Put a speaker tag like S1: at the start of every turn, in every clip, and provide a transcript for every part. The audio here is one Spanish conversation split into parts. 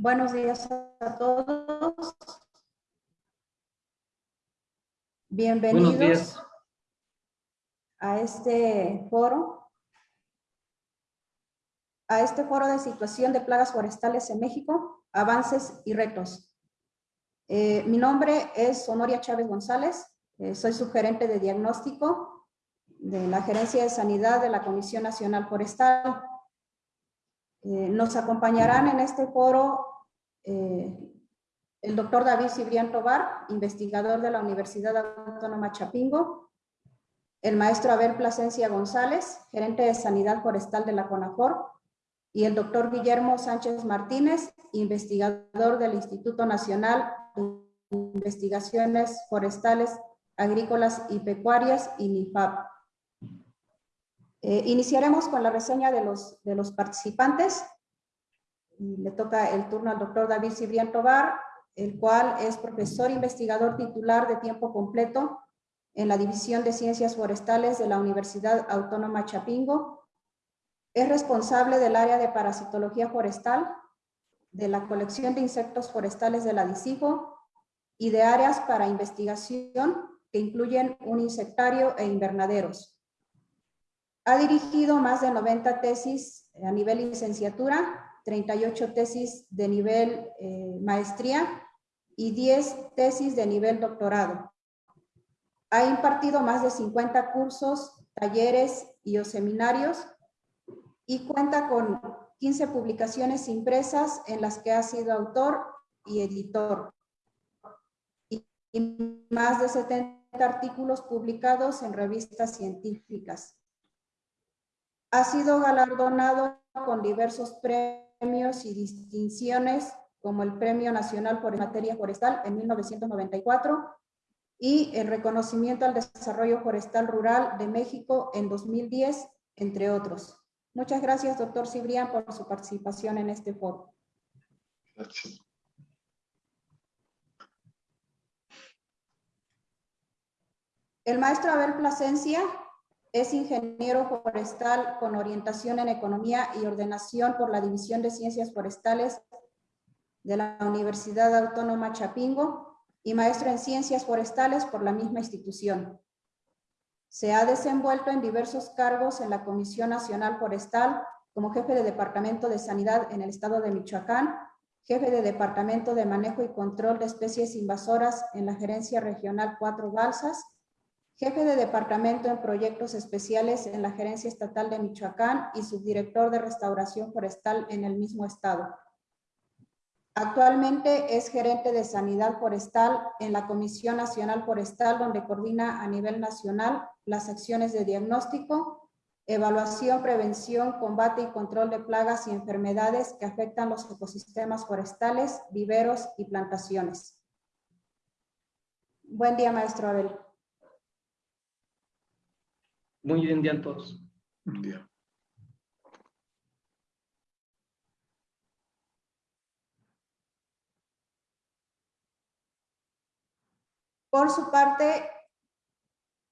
S1: Buenos días a todos. Bienvenidos
S2: días.
S1: a este foro, a este foro de situación de plagas forestales en México, avances y retos. Eh, mi nombre es Honoria Chávez González, eh, soy gerente de diagnóstico de la Gerencia de Sanidad de la Comisión Nacional Forestal. Eh, nos acompañarán en este foro eh, el doctor David Cibrián Tobar, investigador de la Universidad Autónoma Chapingo, el maestro Abel Plasencia González, gerente de Sanidad Forestal de la CONAFOR, y el doctor Guillermo Sánchez Martínez, investigador del Instituto Nacional de Investigaciones Forestales, Agrícolas y Pecuarias, INIFAP. Eh, iniciaremos con la reseña de los, de los participantes. Le toca el turno al doctor David Cibrián Tobar, el cual es profesor investigador titular de tiempo completo en la División de Ciencias Forestales de la Universidad Autónoma Chapingo. Es responsable del área de parasitología forestal, de la colección de insectos forestales de la y de áreas para investigación que incluyen un insectario e invernaderos. Ha dirigido más de 90 tesis a nivel licenciatura, 38 tesis de nivel eh, maestría y 10 tesis de nivel doctorado. Ha impartido más de 50 cursos, talleres y seminarios y cuenta con 15 publicaciones impresas en las que ha sido autor y editor. Y más de 70 artículos publicados en revistas científicas. Ha sido galardonado con diversos premios y distinciones como el Premio Nacional por Materia Forestal en 1994 y el reconocimiento al desarrollo forestal rural de México en 2010, entre otros. Muchas gracias, doctor Cibrián, por su participación en este foro.
S2: Gracias.
S1: El maestro Abel Plasencia es ingeniero forestal con orientación en economía y ordenación por la División de Ciencias Forestales de la Universidad Autónoma Chapingo y maestro en Ciencias Forestales por la misma institución. Se ha desenvuelto en diversos cargos en la Comisión Nacional Forestal como jefe de Departamento de Sanidad en el estado de Michoacán, jefe de Departamento de Manejo y Control de Especies Invasoras en la Gerencia Regional Cuatro Balsas, jefe de Departamento en Proyectos Especiales en la Gerencia Estatal de Michoacán y subdirector de Restauración Forestal en el mismo estado. Actualmente es gerente de Sanidad Forestal en la Comisión Nacional Forestal, donde coordina a nivel nacional las acciones de diagnóstico, evaluación, prevención, combate y control de plagas y enfermedades que afectan los ecosistemas forestales, viveros y plantaciones. Buen día, maestro Abel.
S2: Muy bien día a todos.
S3: Buen día.
S1: Por su parte,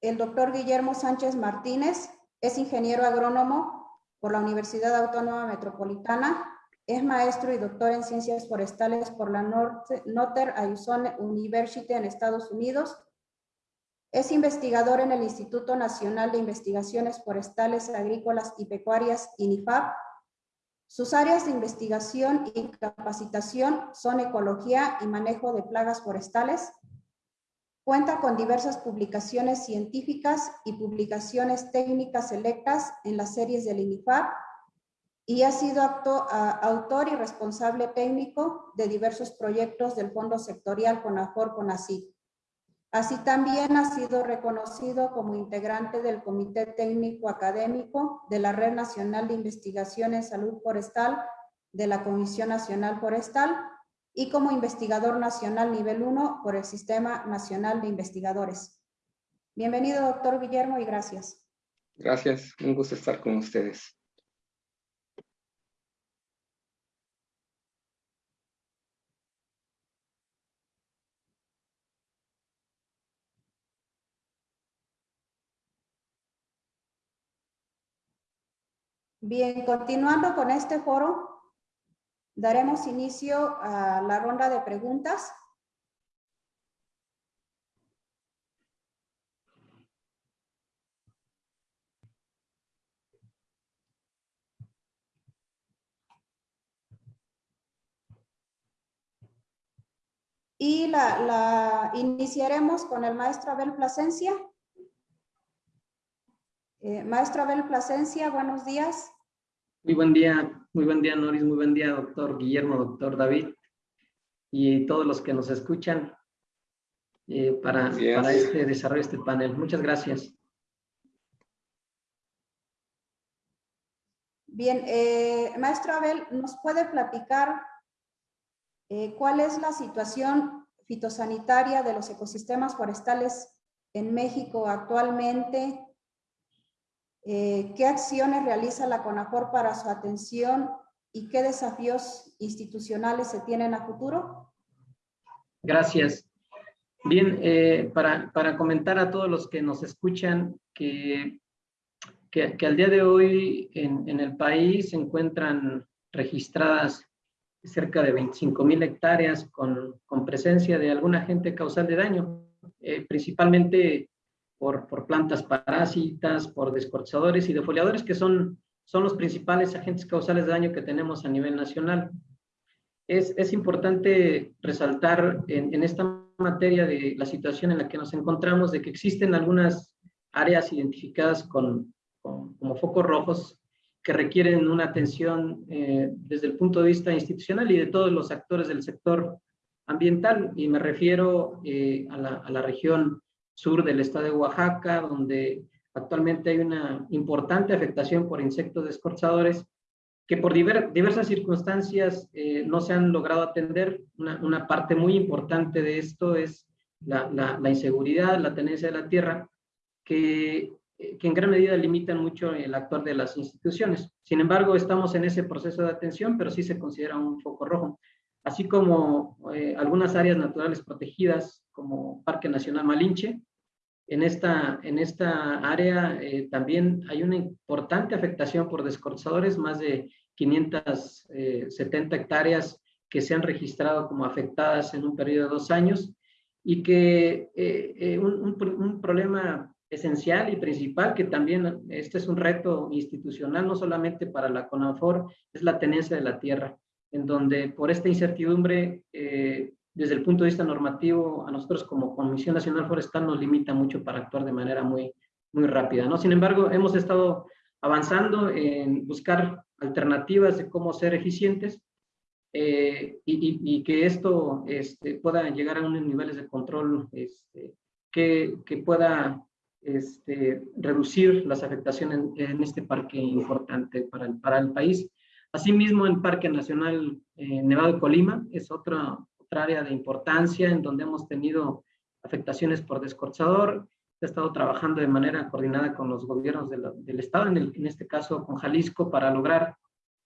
S1: el doctor Guillermo Sánchez Martínez es ingeniero agrónomo por la Universidad Autónoma Metropolitana, es maestro y doctor en ciencias forestales por la Northern Arizona University en Estados Unidos. Es investigador en el Instituto Nacional de Investigaciones Forestales, Agrícolas y Pecuarias, INIFAP. Sus áreas de investigación y capacitación son ecología y manejo de plagas forestales, Cuenta con diversas publicaciones científicas y publicaciones técnicas selectas en las series del INIFAP y ha sido autor y responsable técnico de diversos proyectos del Fondo Sectorial CONAFOR-CONACYT. Así también ha sido reconocido como integrante del Comité Técnico Académico de la Red Nacional de Investigación en Salud Forestal de la Comisión Nacional Forestal y como investigador nacional nivel 1 por el Sistema Nacional de Investigadores. Bienvenido, doctor Guillermo, y gracias.
S2: Gracias, un gusto estar con ustedes.
S1: Bien, continuando con este foro, daremos inicio a la ronda de preguntas. Y la, iniciaremos con el maestro Abel Plasencia. Eh, maestro Abel Plasencia, buenos días.
S3: Muy buen día, muy buen día Noris, muy buen día doctor Guillermo, doctor David y todos los que nos escuchan eh, para, para este desarrollo de este panel. Muchas gracias.
S1: Bien, eh, maestro Abel, ¿nos puede platicar eh, ¿Cuál es la situación fitosanitaria de los ecosistemas forestales en México actualmente? Eh, ¿Qué acciones realiza la CONAFOR para su atención y qué desafíos institucionales se tienen a futuro?
S3: Gracias. Bien, eh, para, para, comentar a todos los que nos escuchan que, que, al día de hoy en, en, el país se encuentran registradas cerca de 25 mil hectáreas con, con, presencia de algún agente causal de daño, eh, principalmente por, por, plantas parásitas, por descortadores y defoliadores, que son, son los principales agentes causales de daño que tenemos a nivel nacional. Es, es importante resaltar en, en, esta materia de la situación en la que nos encontramos, de que existen algunas áreas identificadas con, con como focos rojos que requieren una atención eh, desde el punto de vista institucional y de todos los actores del sector ambiental. Y me refiero eh, a, la, a, la, región sur del estado de Oaxaca, donde actualmente hay una importante afectación por insectos descorchadores que por diver, diversas circunstancias eh, no se han logrado atender. Una, parte muy importante de esto es la, inseguridad, la tenencia de la tierra, que eh, que en gran medida limitan mucho el actuar de las instituciones. Sin embargo, estamos en ese proceso de atención, pero sí se considera un foco rojo. Así como eh, algunas áreas naturales protegidas, como Parque Nacional Malinche, en esta, en esta área eh, también hay una importante afectación por descortadores, más de 570 eh, hectáreas que se han registrado como afectadas en un periodo de dos años y que eh, un, un, un, problema esencial y principal, que también este es un reto institucional, no solamente para la CONAFOR, es la tenencia de la tierra, en donde por esta incertidumbre, eh, desde el punto de vista normativo, a nosotros como Comisión Nacional Forestal nos limita mucho para actuar de manera muy, muy rápida. ¿no? Sin embargo, hemos estado avanzando en buscar alternativas de cómo ser eficientes eh, y, y, y, que esto este, pueda llegar a unos niveles de control este, que, que pueda este, reducir las afectaciones en, en, este parque importante para el, para el país. Asimismo, el Parque Nacional eh, Nevado Colima es otra, otra área de importancia en donde hemos tenido afectaciones por descorchador. He estado trabajando de manera coordinada con los gobiernos de la, del Estado, en, el, en, este caso con Jalisco, para lograr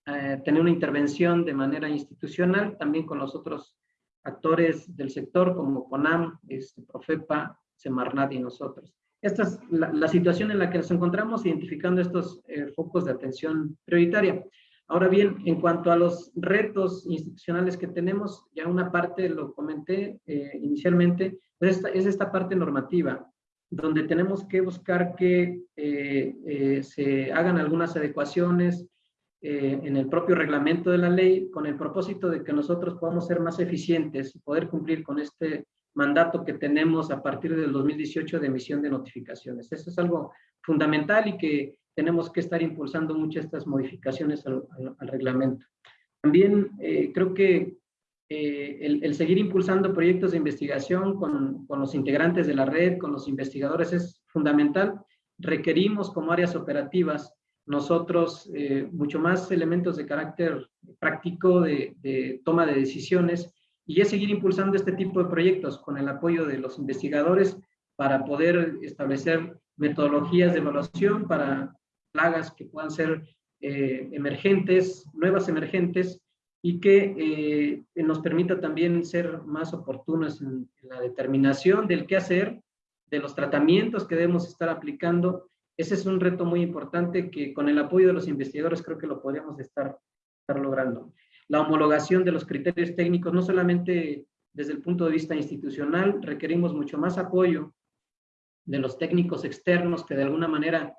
S3: eh, tener una intervención de manera institucional, también con los otros actores del sector como CONAM, este, Profepa, Semarnat y nosotros. Esta es la, la, situación en la que nos encontramos identificando estos eh, focos de atención prioritaria. Ahora bien, en cuanto a los retos institucionales que tenemos, ya una parte lo comenté eh, inicialmente, es esta, es esta, parte normativa, donde tenemos que buscar que eh, eh se hagan algunas adecuaciones eh, en el propio reglamento de la ley con el propósito de que nosotros podamos ser más eficientes y poder cumplir con este mandato que tenemos a partir del 2018 de emisión de notificaciones. Eso es algo fundamental y que tenemos que estar impulsando muchas estas modificaciones al, al, al reglamento. También eh, creo que eh, el, el, seguir impulsando proyectos de investigación con, con, los integrantes de la red, con los investigadores, es fundamental. Requerimos como áreas operativas nosotros eh, mucho más elementos de carácter práctico de, de toma de decisiones y es seguir impulsando este tipo de proyectos con el apoyo de los investigadores para poder establecer metodologías de evaluación para plagas que puedan ser eh, emergentes, nuevas emergentes, y que eh, nos permita también ser más oportunos en, la determinación del qué hacer, de los tratamientos que debemos estar aplicando. Ese es un reto muy importante que con el apoyo de los investigadores creo que lo podríamos estar, estar logrando. la homologación de los criterios técnicos, no solamente desde el punto de vista institucional, requerimos mucho más apoyo de los técnicos externos que de alguna manera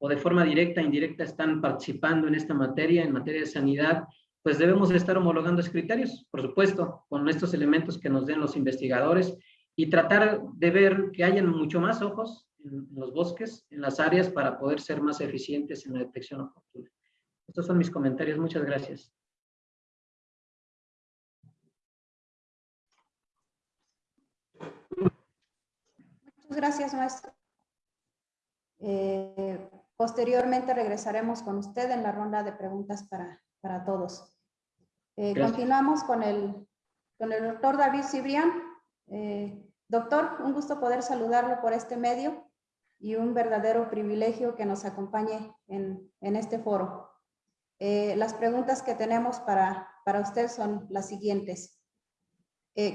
S3: o de forma directa e indirecta están participando en esta materia, en materia de sanidad, pues debemos estar homologando esos criterios, por supuesto, con estos elementos que nos den los investigadores y tratar de ver que hayan mucho más ojos en los bosques, en las áreas, para poder ser más eficientes en la detección oportuna. Estos son mis comentarios. Muchas gracias.
S1: Muchas gracias, maestro. Eh, posteriormente regresaremos con usted en la ronda de preguntas para, para todos. Eh, continuamos con el, con el doctor David Cibrián. Eh, doctor, un gusto poder saludarlo por este medio y un verdadero privilegio que nos acompañe en, en este foro. las preguntas que tenemos para, para usted son las siguientes.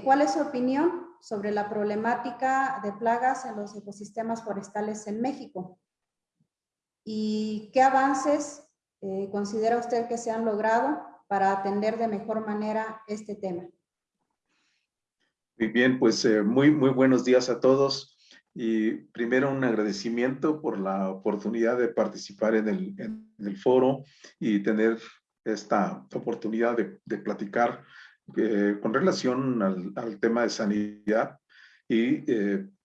S1: ¿Cuál es su opinión sobre la problemática de plagas en los ecosistemas forestales en México. ¿Y qué avances eh, considera usted que se han logrado para atender de mejor manera este tema?
S4: Muy bien, pues eh, muy, muy buenos días a todos. Y primero un agradecimiento por la oportunidad de participar en el, foro y tener esta oportunidad de, platicar eh, con relación al, tema de sanidad y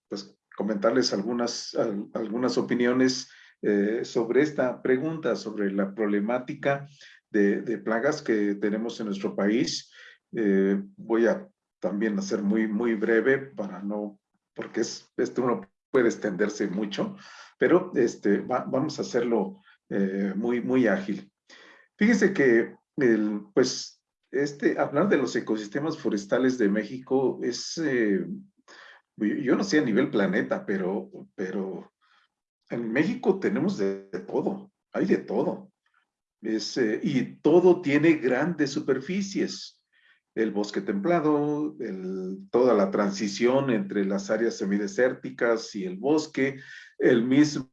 S4: pues comentarles algunas, algunas opiniones eh, sobre esta pregunta, sobre la problemática de, de, plagas que tenemos en nuestro país. voy a también hacer muy, muy breve para no, porque es, esto uno puede extenderse mucho, pero este, vamos a hacerlo muy, muy ágil. Fíjense que el, pues este, hablar de los ecosistemas forestales de México es, eh, yo no sé a nivel planeta, pero, pero en México tenemos de, todo, hay de todo. Es, eh, y todo tiene grandes superficies. El bosque templado, toda la transición entre las áreas semidesérticas y el bosque, el mismo,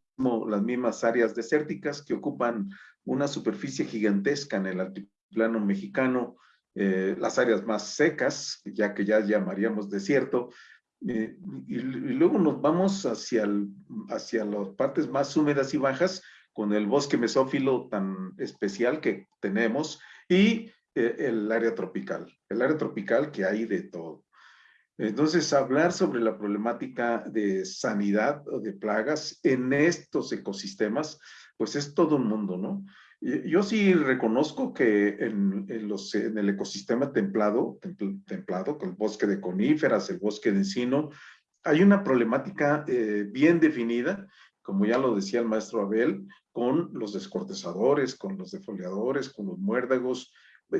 S4: las mismas áreas desérticas que ocupan una superficie gigantesca en el altiplano mexicano, eh, las áreas más secas, ya que ya llamaríamos desierto, eh, y, luego nos vamos hacia, hacia las partes más húmedas y bajas con el bosque mesófilo tan especial que tenemos y eh, el área tropical, el área tropical que hay de todo. Entonces, hablar sobre la problemática de sanidad o de plagas en estos ecosistemas, pues es todo un mundo, ¿no? Yo sí reconozco que en, los, el ecosistema templado, templado, con el bosque de coníferas, el bosque de encino, hay una problemática eh, bien definida, como ya lo decía el maestro Abel, con los descortezadores, con los defoliadores, con los muérdagos,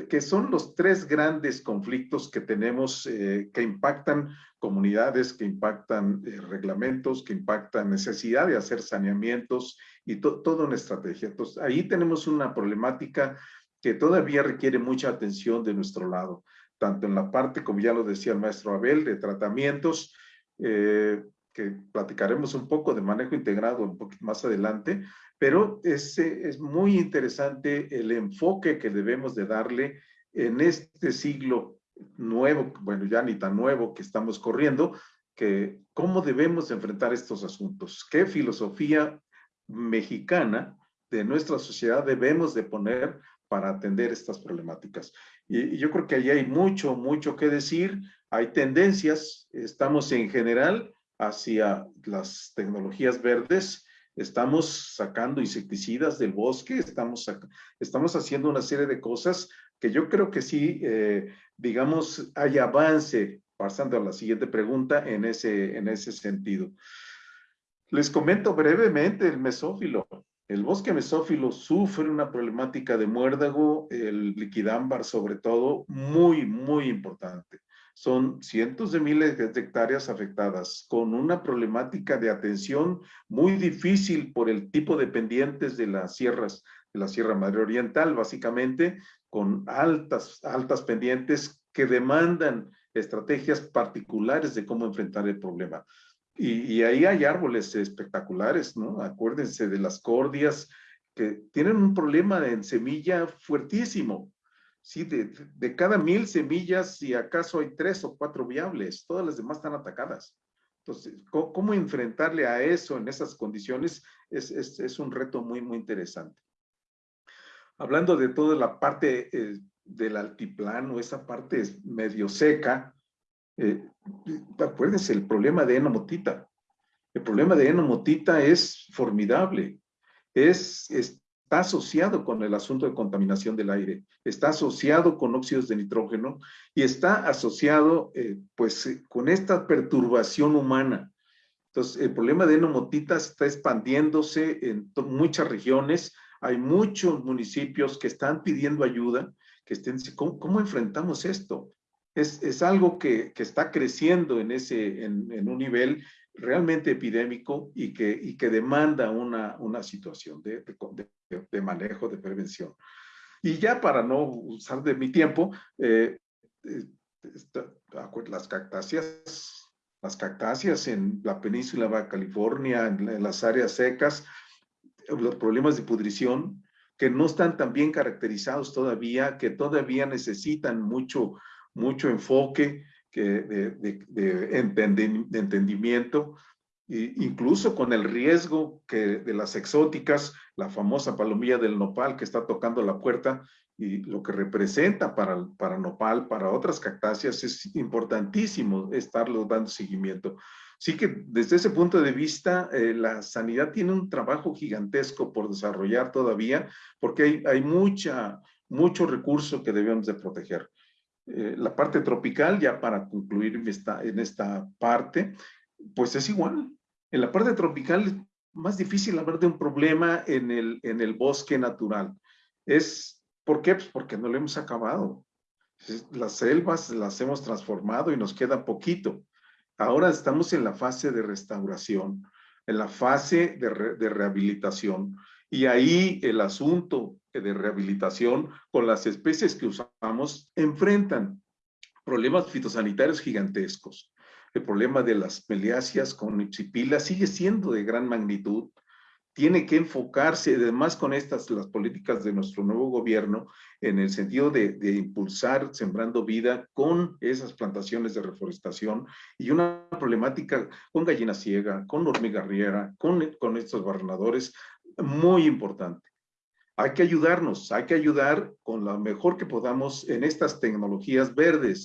S4: que son los tres grandes conflictos que tenemos eh, que impactan comunidades, que impactan reglamentos, que impactan necesidad de hacer saneamientos y toda una estrategia. Entonces, ahí tenemos una problemática que todavía requiere mucha atención de nuestro lado, tanto en la parte, como ya lo decía el maestro Abel, de tratamientos, eh, que platicaremos un poco de manejo integrado un poquito más adelante, pero es, es muy interesante el enfoque que debemos de darle en este siglo nuevo, bueno, ya ni tan nuevo que estamos corriendo, que cómo debemos enfrentar estos asuntos, qué filosofía mexicana de nuestra sociedad debemos de poner para atender estas problemáticas. Y, yo creo que ahí hay mucho, mucho que decir. Hay tendencias, estamos en general hacia las tecnologías verdes, estamos sacando insecticidas del bosque, estamos, estamos haciendo una serie de cosas que yo creo que sí, eh, digamos, hay avance, pasando a la siguiente pregunta, en ese, en ese sentido. Les comento brevemente el mesófilo. El bosque mesófilo sufre una problemática de muérdago, el liquidámbar sobre todo, muy, muy importante. Son cientos de miles de hectáreas afectadas, con una problemática de atención muy difícil por el tipo de pendientes de las sierras, de la Sierra Madre Oriental, básicamente, con altas, altas pendientes que demandan estrategias particulares de cómo enfrentar el problema. Y, ahí hay árboles espectaculares, ¿no? Acuérdense de las cordias que tienen un problema en semilla fuertísimo. Sí, de, de cada mil semillas, si acaso hay tres o cuatro viables, todas las demás están atacadas. Entonces, ¿cómo, enfrentarle a eso en esas condiciones? Es, es, es, un reto muy, muy interesante. Hablando de toda la parte eh, del altiplano, esa parte medio seca, eh, acuérdense, el problema de enomotita. El problema de enomotita es formidable. Es, está asociado con el asunto de contaminación del aire, está asociado con óxidos de nitrógeno y está asociado eh, pues eh, con esta perturbación humana. Entonces, el problema de enomotita está expandiéndose en muchas regiones, hay muchos municipios que están pidiendo ayuda, que estén, ¿cómo, enfrentamos esto? Es, algo que, está creciendo en, ese, en un nivel realmente epidémico y que, y que demanda una, una situación de, de, de, manejo, de prevención. Y ya para no usar de mi tiempo, eh, eh las cactáceas, las cactáceas en la península de California, en, en las áreas secas, los problemas de pudrición, que no están tan bien caracterizados todavía, que todavía necesitan mucho, mucho enfoque, que de, de, entendimiento, e incluso con el riesgo que de las exóticas, la famosa palomilla del nopal que está tocando la puerta y lo que representa para, para nopal, para otras cactáceas, es importantísimo estarlo dando seguimiento. Sí que desde ese punto de vista, eh, la sanidad tiene un trabajo gigantesco por desarrollar todavía, porque hay, hay mucha, mucho recurso que debemos de proteger. Eh, la parte tropical, ya para concluir esta, en esta parte, pues es igual. En la parte tropical es más difícil hablar de un problema en el, en el bosque natural. Es, ¿Por qué? Pues porque no lo hemos acabado. Las selvas las hemos transformado y nos queda poquito. Ahora estamos en la fase de restauración, en la fase de, de rehabilitación. Y ahí el asunto de rehabilitación con las especies que usamos enfrentan problemas fitosanitarios gigantescos. El problema de las meliáceas con ipsipila sigue siendo de gran magnitud. Tiene que enfocarse, además con estas, las políticas de nuestro nuevo gobierno, en el sentido de, de impulsar sembrando vida con esas plantaciones de reforestación y una problemática con gallina ciega, con hormiga riera, con, con estos barrenadores, muy importante. Hay que ayudarnos, hay que ayudar con lo mejor que podamos en estas tecnologías verdes,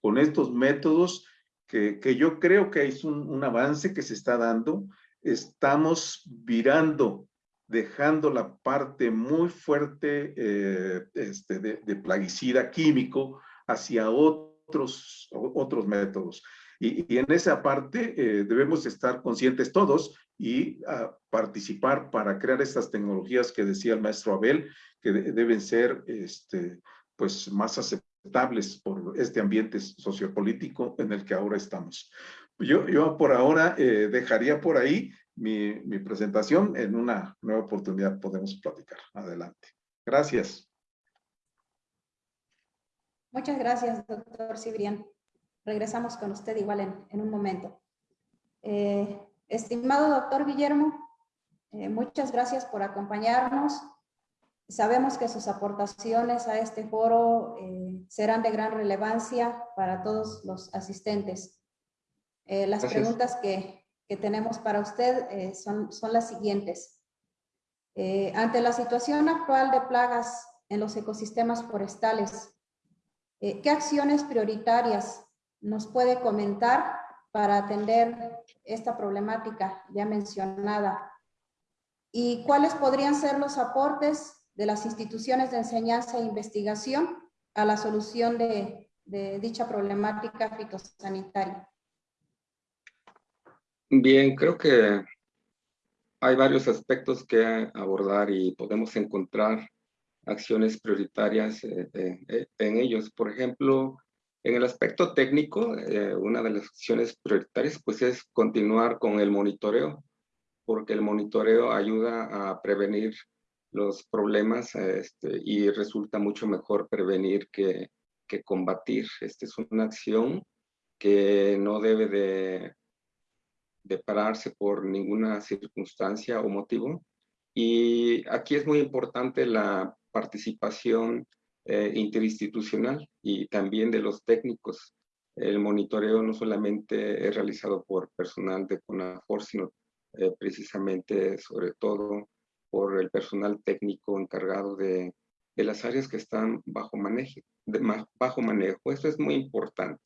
S4: con estos métodos que, yo creo que es un, un avance que se está dando. Estamos virando dejando la parte muy fuerte eh, este, de, de, plaguicida químico hacia otros, otros métodos. Y, en esa parte eh, debemos estar conscientes todos y uh, participar para crear estas tecnologías que decía el maestro Abel, que de, deben ser este, pues, más aceptables por este ambiente sociopolítico en el que ahora estamos. Yo, yo por ahora eh, dejaría por ahí mi, mi, presentación. En una nueva oportunidad podemos platicar. Adelante. Gracias.
S1: Muchas gracias, doctor Cibrián. Regresamos con usted igual en, en un momento. Eh, Estimado doctor Guillermo, eh, muchas gracias por acompañarnos. Sabemos que sus aportaciones a este foro eh, serán de gran relevancia para todos los asistentes. Eh, las gracias. preguntas que, que, tenemos para usted eh, son, son las siguientes. Eh, ante la situación actual de plagas en los ecosistemas forestales, ¿qué acciones prioritarias nos puede comentar para atender esta problemática ya mencionada? ¿Y cuáles podrían ser los aportes de las instituciones de enseñanza e investigación a la solución de, dicha problemática fitosanitaria?
S2: Bien, creo que hay varios aspectos que abordar y podemos encontrar acciones prioritarias eh, eh, en ellos. Por ejemplo, en el aspecto técnico, eh, una de las acciones prioritarias pues es continuar con el monitoreo, porque el monitoreo ayuda a prevenir los problemas este, y resulta mucho mejor prevenir que, que combatir. Esta es una acción que no debe de, de pararse por ninguna circunstancia o motivo. Y aquí es muy importante la participación eh, interinstitucional y también de los técnicos. El monitoreo no solamente es realizado por personal de CONAFOR, sino eh, precisamente, sobre todo, por el personal técnico encargado de, de las áreas que están bajo manejo, de, bajo manejo. Eso es muy importante.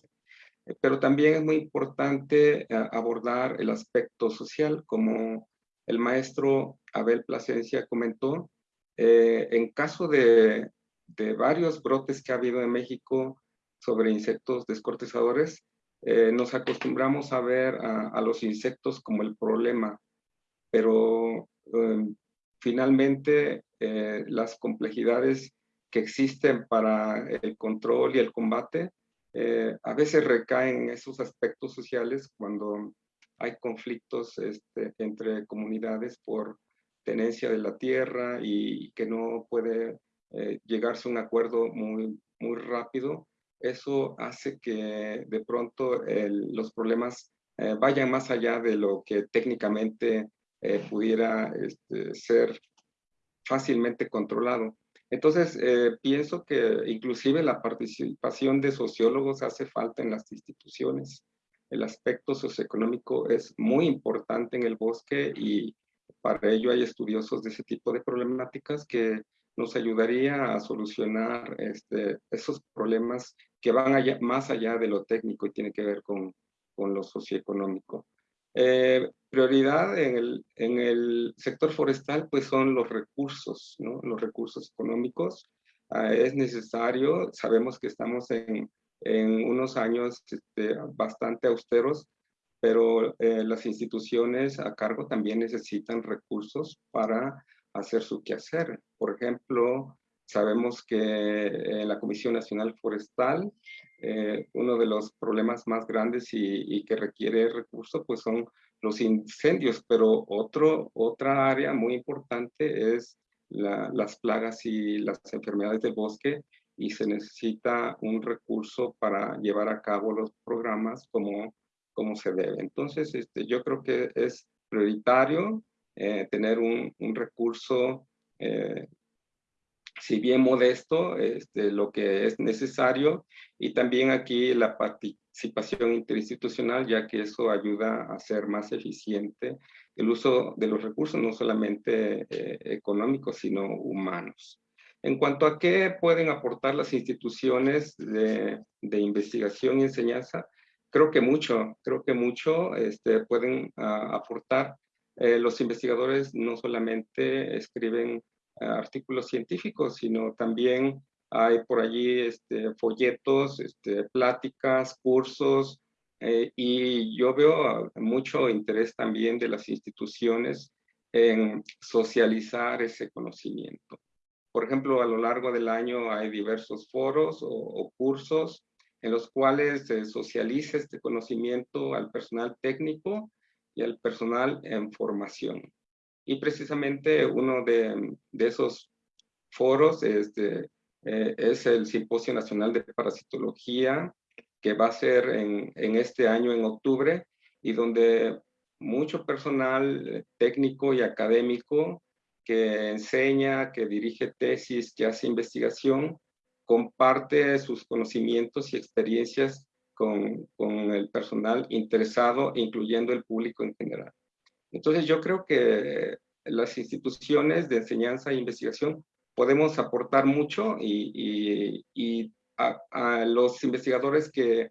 S2: Eh, pero también es muy importante eh, abordar el aspecto social, como el maestro Abel Plasencia comentó, en caso de, de, varios brotes que ha habido en México sobre insectos descortezadores, nos acostumbramos a ver a, los insectos como el problema, pero em, finalmente las complejidades que existen para el control y el combate eh, a veces recaen en esos aspectos sociales cuando hay conflictos este, entre comunidades por tenencia de la tierra y que no puede eh, llegarse a un acuerdo muy, muy rápido. Eso hace que de pronto los problemas eh, vayan más allá de lo que técnicamente pudiera este, ser fácilmente controlado. Entonces, eh, pienso que inclusive la participación de sociólogos hace falta en las instituciones. El aspecto socioeconómico es muy importante en el bosque y para ello hay estudiosos de ese tipo de problemáticas que nos ayudaría a solucionar este, esos problemas que van allá, más allá de lo técnico y tiene que ver con, con lo socioeconómico. Eh, prioridad en el, en el, sector forestal pues son los recursos, ¿no? los recursos económicos. Ah, es necesario, sabemos que estamos en, en unos años este, bastante austeros, pero eh, las instituciones a cargo también necesitan recursos para hacer su quehacer. Por ejemplo, sabemos que en la Comisión Nacional Forestal eh, uno de los problemas más grandes y, que requiere recursos pues son los incendios, pero otro, otra área muy importante es las plagas y las enfermedades del bosque y se necesita un recurso para llevar a cabo los programas como, como se debe. Entonces, este, yo creo que es prioritario eh, tener un, un recurso eh, si bien modesto, este, lo que es necesario y también aquí la participación interinstitucional, ya que eso ayuda a ser más eficiente el uso de los recursos, no solamente eh, económicos, sino humanos. En cuanto a qué pueden aportar las instituciones de, de investigación y enseñanza, creo que mucho, creo que mucho este, pueden uh, aportar. Eh, los investigadores no solamente escriben artículos científicos, sino también hay por allí este, folletos, este, pláticas, cursos, eh, y yo veo mucho interés también de las instituciones en socializar ese conocimiento. Por ejemplo, a lo largo del año hay diversos foros o, o cursos en los cuales se socializa este conocimiento al personal técnico y al personal en formación. Y precisamente uno de, esos foros este, eh, es el Simposio Nacional de Parasitología, que va a ser en, este año, en octubre, y donde mucho personal técnico y académico que enseña, que dirige tesis, que hace investigación, comparte sus conocimientos y experiencias con, el personal interesado, incluyendo el público en general. Entonces yo creo que las instituciones de enseñanza e investigación podemos aportar mucho y, a, los investigadores que,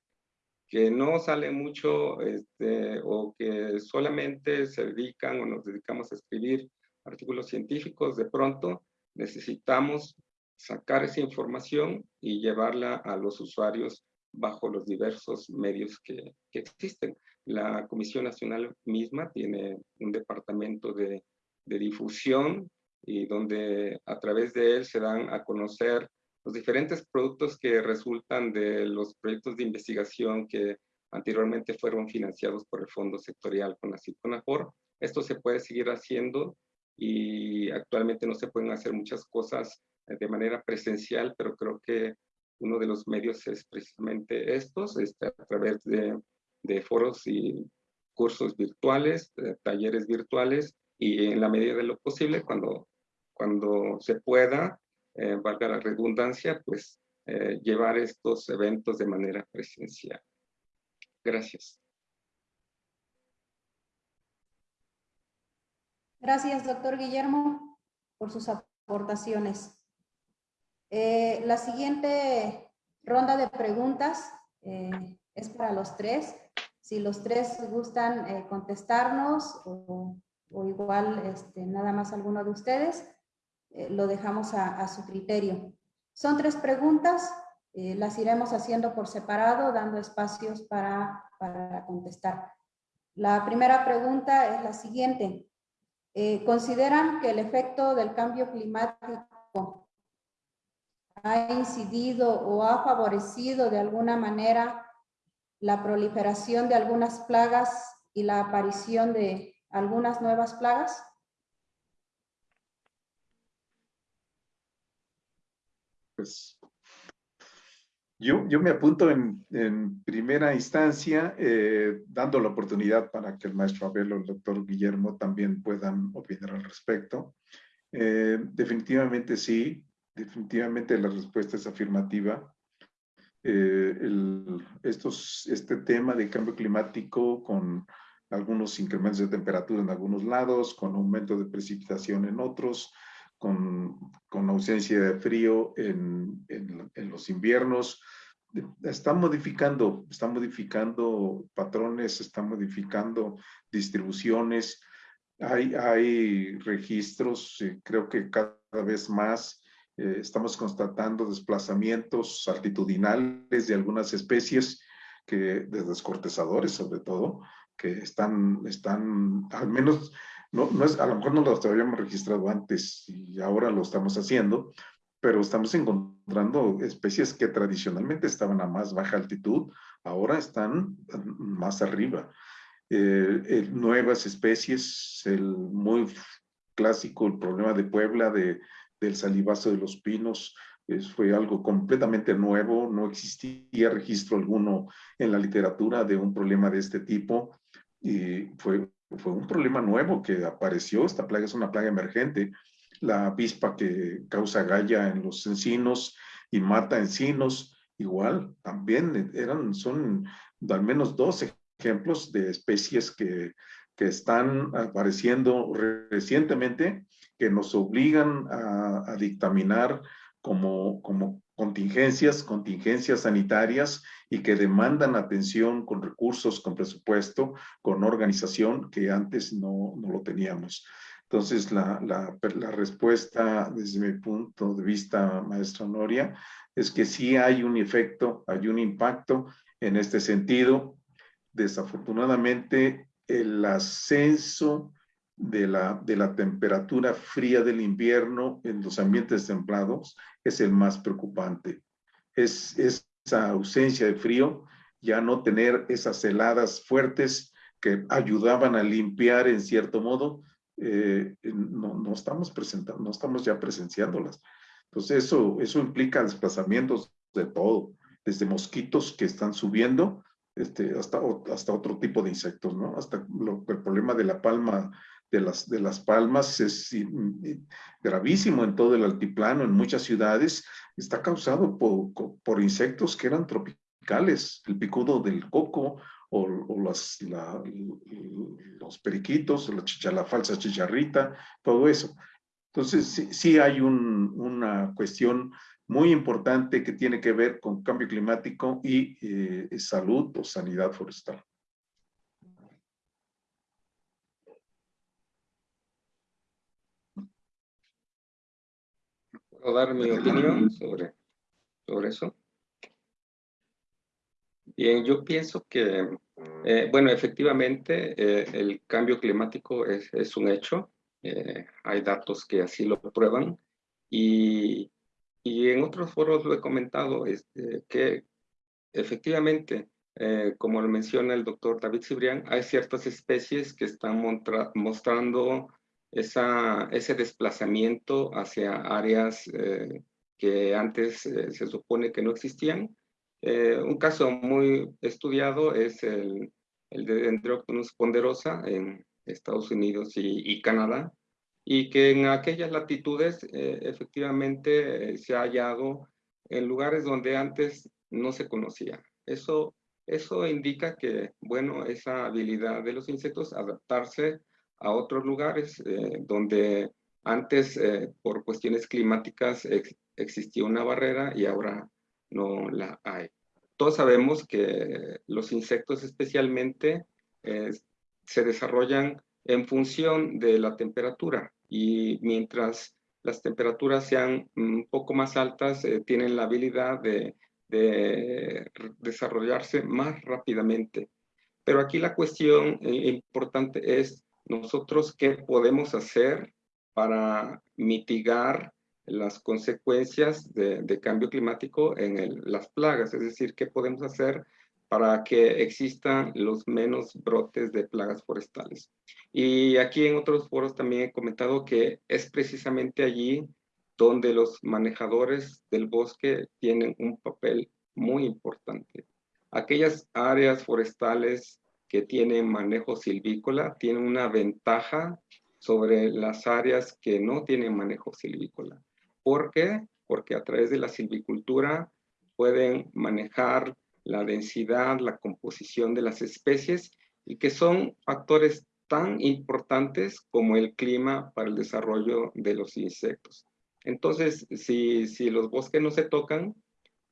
S2: que no salen mucho este, o que solamente se dedican o nos dedicamos a escribir artículos científicos, de pronto necesitamos sacar esa información y llevarla a los usuarios bajo los diversos medios que, existen. La Comisión Nacional misma tiene un departamento de, difusión y donde a través de él se dan a conocer los diferentes productos que resultan de los proyectos de investigación que anteriormente fueron financiados por el Fondo Sectorial con la CONAFOR. Esto se puede seguir haciendo y actualmente no se pueden hacer muchas cosas de manera presencial, pero creo que uno de los medios es precisamente estos, este, a través de foros y cursos virtuales, talleres virtuales y en la medida de lo posible, cuando, cuando se pueda, eh, valga la redundancia, pues eh, llevar estos eventos de manera presencial. Gracias.
S1: Gracias, doctor Guillermo, por sus aportaciones. Eh, la siguiente ronda de preguntas es para los tres. Si los tres gustan contestarnos o, igual este, nada más alguno de ustedes, lo dejamos a su criterio. Son tres preguntas, eh, las iremos haciendo por separado, dando espacios para, contestar. La primera pregunta es la siguiente. Eh, ¿Consideran que el efecto del cambio climático ha incidido o ha favorecido de alguna manera la proliferación de algunas plagas y la aparición de algunas nuevas plagas?
S4: pues yo, yo me apunto en, primera instancia, eh, dando la oportunidad para que el maestro Abel o el doctor Guillermo también puedan opinar al respecto. Eh, definitivamente sí, definitivamente la respuesta es afirmativa. Eh, el, estos, este tema de cambio climático con algunos incrementos de temperatura en algunos lados, con aumento de precipitación en otros, con, con ausencia de frío en, en, los inviernos. Está modificando, está modificando patrones, está modificando distribuciones. Hay, hay registros, eh, creo que cada vez más eh, estamos constatando desplazamientos altitudinales de algunas especies que, de descortezadores sobre todo, que están, están al menos no, no es, a lo mejor no lo habíamos registrado antes y ahora lo estamos haciendo, pero estamos encontrando especies que tradicionalmente estaban a más baja altitud, ahora están más arriba. Eh, eh, nuevas especies, el muy clásico, el problema de Puebla, de, del salivazo de los pinos, fue algo completamente nuevo, no existía registro alguno en la literatura de un problema de este tipo y fue fue un problema nuevo que apareció. Esta plaga es una plaga emergente. La avispa que causa galla en los encinos y mata encinos, igual, también eran, son al menos dos ejemplos de especies que, que están apareciendo recientemente que nos obligan a, dictaminar como, como contingencias, contingencias sanitarias y que demandan atención con recursos, con presupuesto, con organización que antes no, no lo teníamos. Entonces, la, la, la, respuesta desde mi punto de vista, maestra Noria, es que sí hay un efecto, hay un impacto en este sentido. Desafortunadamente, el ascenso de la, de la temperatura fría del invierno en los ambientes templados es el más preocupante. Es, esa ausencia de frío, ya no tener esas heladas fuertes que ayudaban a limpiar en cierto modo, eh, no, no, estamos presentando, no estamos ya presenciándolas. Entonces eso, eso implica desplazamientos de todo, desde mosquitos que están subiendo este, hasta, hasta otro tipo de insectos, ¿no? Hasta el problema de la palma de las, de las palmas es gravísimo en todo el altiplano, en muchas ciudades, está causado por, por insectos que eran tropicales, el picudo del coco o, o las, los periquitos, la, la falsa chicharrita, todo eso. Entonces, sí, sí hay un, una cuestión muy importante que tiene que ver con cambio climático y eh, salud o sanidad forestal.
S2: Dar mi opinión sobre, sobre eso? Bien, yo pienso que, eh, bueno, efectivamente, eh, el cambio climático es, es un hecho. Eh, hay datos que así lo prueban. Y, y en otros foros lo he comentado, este, que efectivamente, como lo menciona el doctor David Cibrián, hay ciertas especies que están mostrando esa, ese desplazamiento hacia áreas eh, que antes eh, se supone que no existían. Eh, un caso muy estudiado es el, el de Dendroctonus ponderosa en Estados Unidos y, Canadá, y que en aquellas latitudes efectivamente se ha hallado en lugares donde antes no se conocía. Eso, eso indica que, bueno, esa habilidad de los insectos adaptarse a otros lugares eh, donde antes por cuestiones climáticas existía una barrera y ahora no la hay. Todos sabemos que los insectos especialmente se desarrollan en función de la temperatura y mientras las temperaturas sean un poco más altas, eh, tienen la habilidad de, desarrollarse más rápidamente. Pero aquí la cuestión eh, importante es nosotros qué podemos hacer para mitigar las consecuencias de, cambio climático en las plagas, es decir, qué podemos hacer para que existan los menos brotes de plagas forestales. Y aquí en otros foros también he comentado que es precisamente allí donde los manejadores del bosque tienen un papel muy importante. Aquellas áreas forestales que tienen manejo silvícola tienen una ventaja sobre las áreas que no tienen manejo silvícola. ¿Por qué? Porque a través de la silvicultura pueden manejar la densidad, la composición de las especies y que son factores tan importantes como el clima para el desarrollo de los insectos. Entonces, si, si los bosques no se tocan,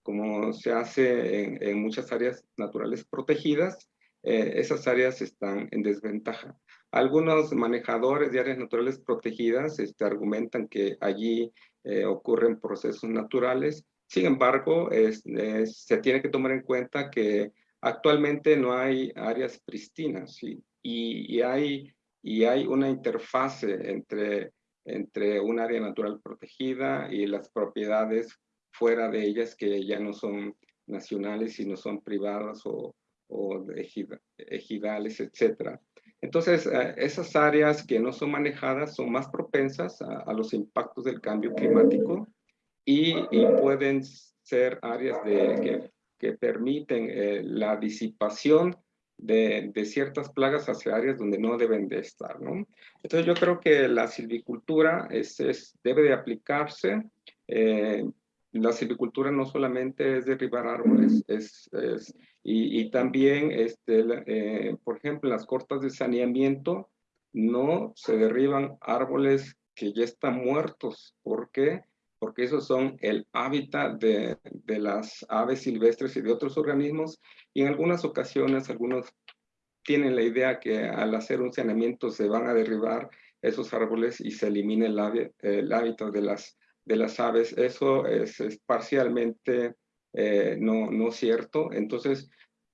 S2: como se hace en, muchas áreas naturales protegidas, eh, esas áreas están en desventaja. Algunos manejadores de áreas naturales protegidas este, argumentan que allí eh, ocurren procesos naturales sin embargo, se tiene que tomar en cuenta que actualmente no hay áreas pristinas y, hay, y hay una interfase entre, entre un área natural protegida y las propiedades fuera de ellas que ya no son nacionales, sino son privadas o, o ejidales, etc. Entonces, eh, esas áreas que no son manejadas son más propensas a los impactos del cambio climático y, pueden ser áreas que, permiten eh, la disipación de, ciertas plagas hacia áreas donde no deben de estar, ¿no? Entonces yo creo que la silvicultura es debe de aplicarse. Eh, la silvicultura no solamente es derribar árboles, es, es y, también, este, eh, por ejemplo, las cortas de saneamiento no se derriban árboles que ya están muertos. ¿Por qué? porque esos son el hábitat de, de, las aves silvestres y de otros organismos, y en algunas ocasiones algunos tienen la idea que al hacer un saneamiento se van a derribar esos árboles y se elimina el, el hábitat de las, de las aves. Eso es, parcialmente eh, no, no cierto. Entonces,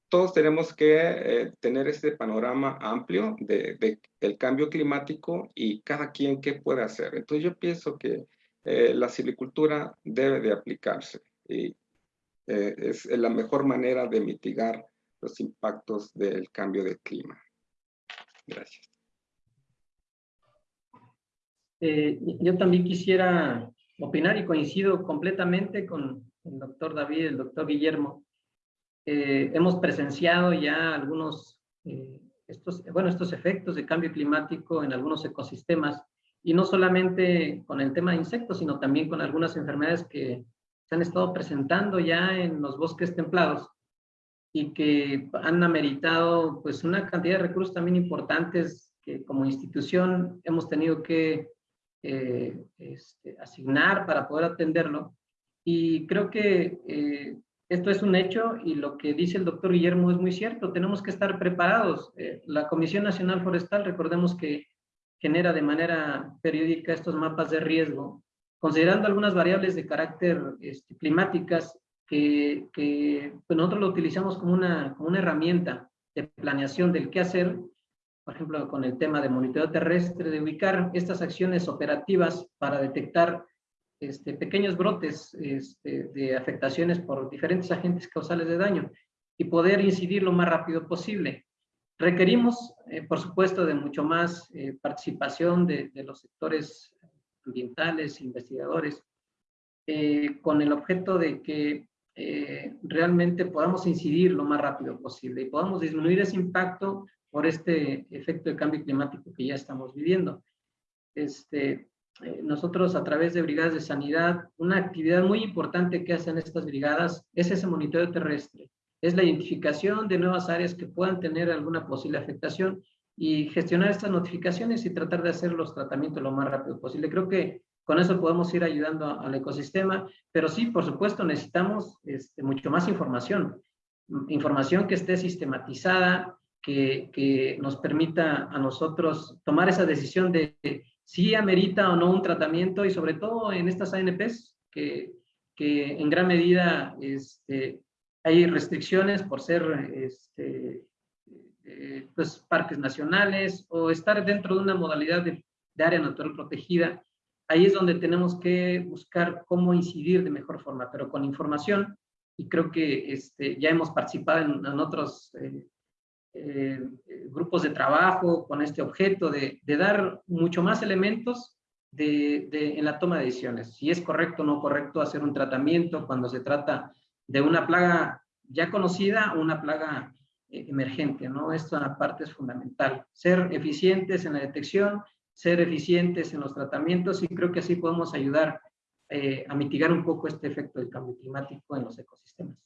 S2: todos tenemos que eh, tener este panorama amplio de, del cambio climático y cada quien qué puede hacer. Entonces, yo pienso que eh, la silvicultura debe de aplicarse y es la mejor manera de mitigar los impactos del cambio de clima. Gracias.
S3: Yo también quisiera opinar y coincido completamente con el doctor David, el doctor Guillermo. hemos presenciado ya algunos, estos, bueno, estos efectos de cambio climático en algunos ecosistemas y no solamente con el tema de insectos, sino también con algunas enfermedades que se han estado presentando ya en los bosques templados y que han ameritado pues una cantidad de recursos también importantes que como institución hemos tenido que eh, este, asignar para poder atenderlo. Y creo que eh, esto es un hecho y lo que dice el doctor Guillermo es muy cierto, tenemos que estar preparados. Eh, la Comisión Nacional Forestal, recordemos que genera de manera periódica estos mapas de riesgo, considerando algunas variables de carácter este, climáticas que, que pues nosotros lo utilizamos como una, como una herramienta de planeación del qué hacer, por ejemplo, con el tema de monitoreo terrestre, de ubicar estas acciones operativas para detectar este, pequeños brotes este, de afectaciones por diferentes agentes causales de daño y poder incidir lo más rápido posible. Requerimos, eh, por supuesto, de mucho más eh, participación de, los sectores ambientales, investigadores, eh, con el objeto de que realmente podamos incidir lo más rápido posible y podamos disminuir ese impacto por este efecto de cambio climático que ya estamos viviendo. este, eh, nosotros a través de brigadas de sanidad, una actividad muy importante que hacen estas brigadas es ese monitoreo terrestre. Es la identificación de nuevas áreas que puedan tener alguna posible afectación y gestionar estas notificaciones y tratar de hacer los tratamientos lo más rápido posible. Creo que con eso podemos ir ayudando al ecosistema, pero sí, por supuesto, necesitamos este, mucho más información. Información que esté sistematizada, que, nos permita a nosotros tomar esa decisión de si amerita o no un tratamiento y sobre todo en estas ANPs que, que en gran medida este, hay restricciones por ser este, eh, pues, parques nacionales o estar dentro de una modalidad de, de área natural protegida. Ahí es donde tenemos que buscar cómo incidir de mejor forma, pero con información, y creo que este, ya hemos participado en, otros eh, eh, grupos de trabajo con este objeto de, dar mucho más elementos en la toma de decisiones. Si es correcto o no correcto hacer un tratamiento cuando se trata de una plaga ya conocida o una plaga eh, emergente, ¿no? Esta parte es fundamental. Ser eficientes en la detección ser eficientes en los tratamientos y creo que así podemos ayudar eh, a mitigar un poco este efecto del cambio climático en los ecosistemas.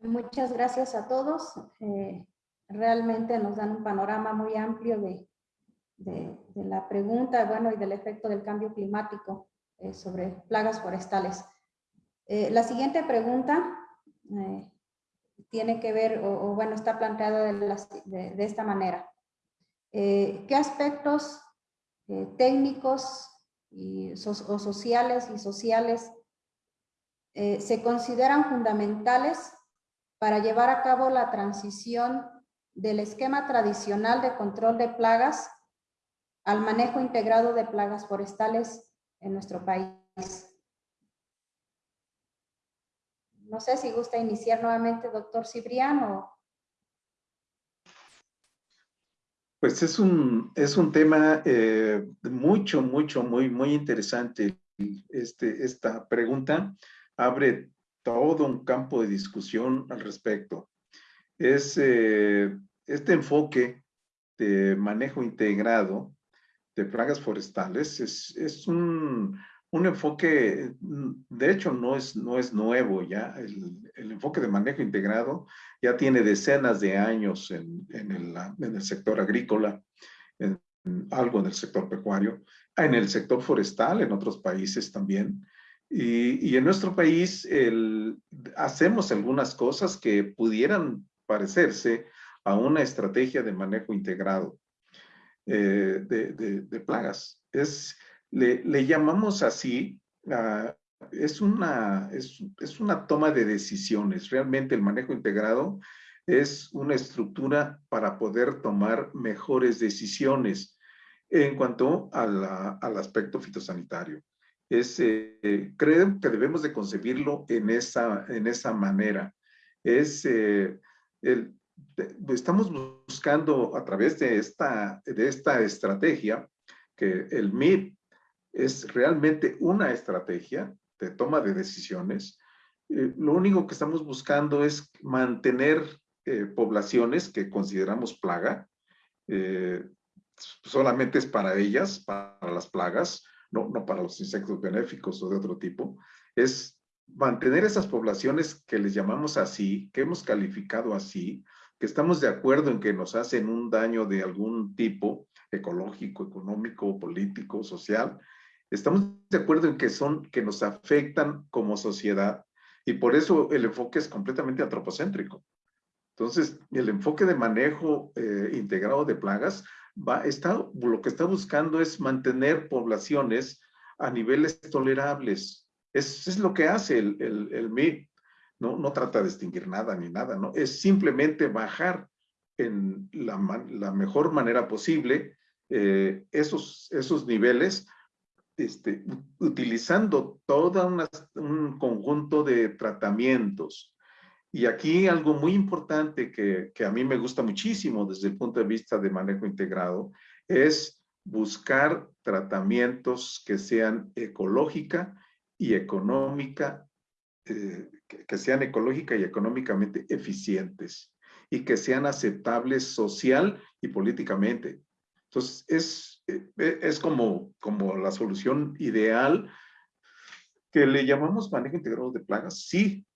S1: Muchas gracias a todos. Eh, realmente nos dan un panorama muy amplio de, de, la pregunta, bueno, y del efecto del cambio climático eh, sobre plagas forestales. la siguiente pregunta tiene que ver, o, bueno, está planteado de, esta manera. Eh, ¿Qué aspectos eh, técnicos y o sociales y sociales eh, se consideran fundamentales para llevar a cabo la transición del esquema tradicional de control de plagas al manejo integrado de plagas forestales en nuestro país? No sé si gusta iniciar nuevamente, doctor Cibriano.
S4: Pues es un, es un tema eh, mucho, mucho, muy, muy interesante. Este, esta pregunta abre todo un campo de discusión al respecto. Es eh, este enfoque de manejo integrado de plagas forestales es, es un, un enfoque, de hecho, no es, no es nuevo ya. El, enfoque de manejo integrado ya tiene decenas de años en, en, el, en el, sector agrícola, en, algo en el sector pecuario, en el sector forestal, en otros países también. Y, en nuestro país hacemos algunas cosas que pudieran parecerse a una estrategia de manejo integrado eh, de, plagas. Es, le, llamamos así, es, una, es, es, una toma de decisiones. Realmente el manejo integrado es una estructura para poder tomar mejores decisiones en cuanto al aspecto fitosanitario. Es, eh, creo que debemos de concebirlo en esa, en esa manera. Es, eh, estamos buscando a través de esta, de esta estrategia que el MIP es realmente una estrategia de toma de decisiones. Eh, lo único que estamos buscando es mantener eh, poblaciones que consideramos plaga. Solamente es para ellas, para las plagas, no, no para los insectos benéficos o de otro tipo. Es mantener esas poblaciones que les llamamos así, que hemos calificado así, que estamos de acuerdo en que nos hacen un daño de algún tipo, ecológico, económico, político, social, Estamos de acuerdo en que son, que nos afectan como sociedad y por eso el enfoque es completamente antropocéntrico. Entonces, el enfoque de manejo eh, integrado de plagas está, lo que está buscando es mantener poblaciones a niveles tolerables. Es, es lo que hace el, el, el. No, no trata de distinguir nada ni nada, ¿no? Es simplemente bajar en la, la mejor manera posible eh, esos, esos niveles este, utilizando todo un conjunto de tratamientos. Y aquí algo muy importante que, que, a mí me gusta muchísimo desde el punto de vista de manejo integrado es buscar tratamientos que sean ecológica y económica, eh, que, sean ecológica y económicamente eficientes. y que sean aceptables social y políticamente. Entonces, es, eh, es como, como la solución ideal que le llamamos manejo integrado de plagas, sí,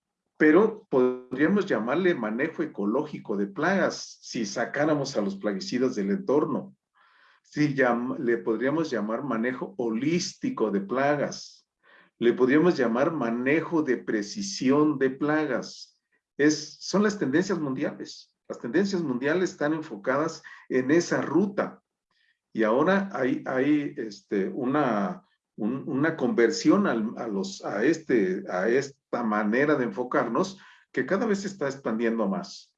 S4: pero podríamos llamarle manejo ecológico de plagas si sacáramos a los plaguicidas del entorno. Sí, le podríamos llamar manejo holístico de plagas. Le podríamos llamar manejo de precisión de plagas. Son las tendencias mundiales. Las tendencias mundiales están enfocadas en esa ruta. Y ahora hay, este, una, una conversión a, los, a, este, esta manera de enfocarnos que cada vez se está expandiendo más.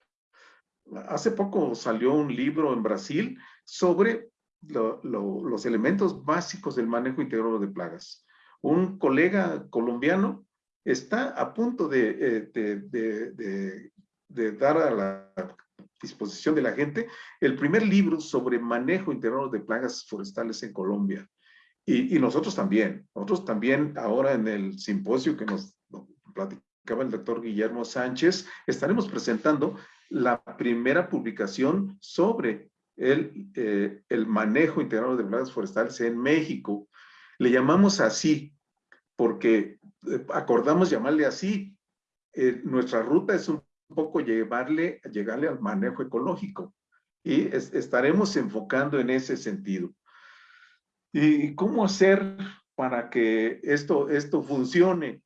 S4: Hace poco salió un libro en Brasil sobre los elementos básicos del manejo integrado de plagas. Un colega colombiano está a punto de, eh, de, dar a la disposición de la gente el primer libro sobre manejo integrado de plagas forestales en Colombia. Y, nosotros también, nosotros también ahora en el simposio que nos platicaba el doctor Guillermo Sánchez, estaremos presentando la primera publicación sobre el, eh, el manejo integrado de plagas forestales en México. Le llamamos así porque eh, acordamos llamarle así. Eh, nuestra ruta es un poco llevarle, llegarle al manejo ecológico y estaremos enfocando en ese sentido. ¿Y cómo hacer para que esto, esto funcione?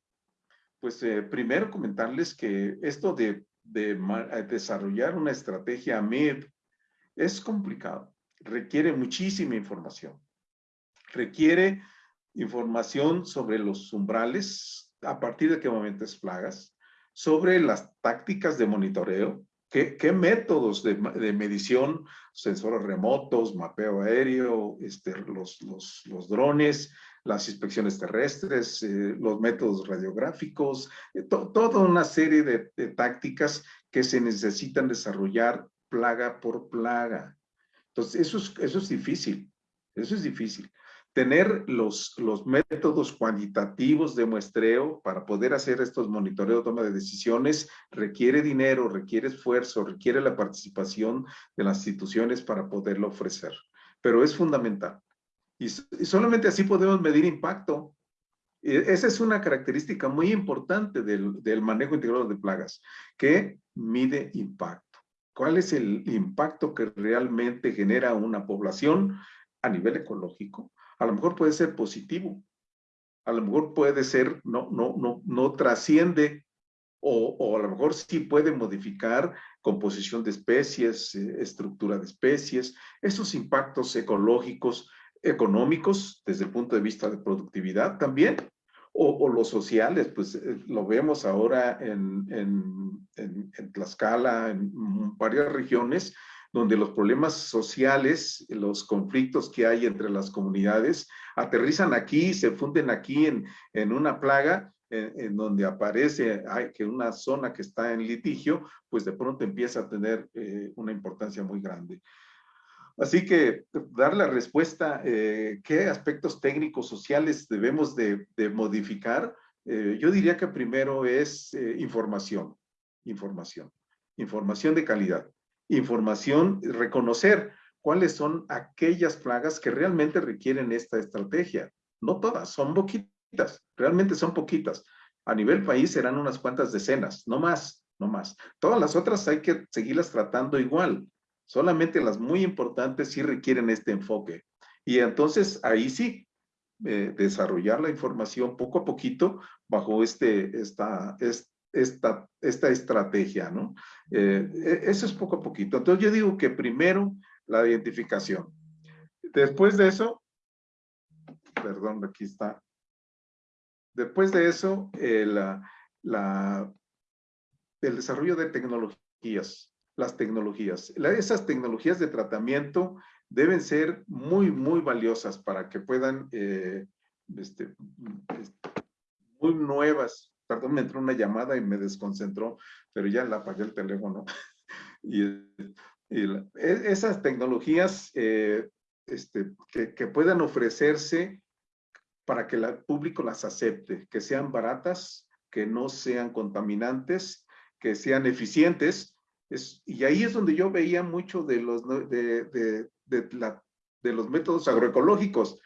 S4: Pues primero comentarles que esto de, de desarrollar una estrategia MED es complicado, requiere muchísima información. Requiere información sobre los umbrales, a partir de qué momento es plagas, sobre las tácticas de monitoreo, qué, métodos de, medición, sensores remotos, mapeo aéreo, este, los, los, drones, las inspecciones terrestres, eh, los métodos radiográficos, eh, toda una serie de, tácticas que se necesitan desarrollar plaga por plaga. Entonces, eso es, eso es difícil, eso es difícil. Tener los, los métodos cuantitativos de muestreo para poder hacer estos monitoreos, toma de decisiones, requiere dinero, requiere esfuerzo, requiere la participación de las instituciones para poderlo ofrecer. Pero es fundamental. Y, solamente así podemos medir impacto. E, esa es una característica muy importante del, del manejo integrado de plagas, que mide impacto cuál es el impacto que realmente genera una población a nivel ecológico. A lo mejor puede ser positivo, a lo mejor puede ser, no, no, no, no trasciende o, o, a lo mejor sí puede modificar composición de especies, eh, estructura de especies, esos impactos ecológicos, económicos, desde el punto de vista de productividad también, o, los sociales, pues eh, lo vemos ahora en, en, en, Tlaxcala, en varias regiones, donde los problemas sociales, los conflictos que hay entre las comunidades, aterrizan aquí, se funden aquí en, en una plaga, en, donde aparece que una zona que está en litigio, pues de pronto empieza a tener eh, una importancia muy grande. Así que dar la respuesta, eh, ¿qué aspectos técnicos sociales debemos de, modificar? Eh, yo diría que primero es eh, información, información, información de calidad, información, reconocer cuáles son aquellas plagas que realmente requieren esta estrategia. No todas, son poquitas, realmente son poquitas. A nivel país serán unas cuantas decenas, no más, no más. Todas las otras hay que seguirlas tratando igual. Solamente las muy importantes sí requieren este enfoque. Y entonces ahí sí, eh, desarrollar la información poco a poquito bajo este, esta, esta, esta estrategia, ¿no? Eh, e, eso es poco a poquito. Entonces yo digo que primero la identificación. Después de eso, perdón, aquí está. Después de eso, eh, la, el desarrollo de tecnologías las tecnologías. esas tecnologías de tratamiento deben ser muy, muy valiosas para que puedan, eh, este, muy nuevas. Perdón, me entró una llamada y me desconcentró, pero ya la apagué el teléfono. y, e, esas tecnologías eh, este, que, que, puedan ofrecerse para que el público las acepte, que sean baratas, que no sean contaminantes, que sean eficientes Es, y ahí es donde yo veía mucho de los, de, de, de, la, de los métodos agroecológicos.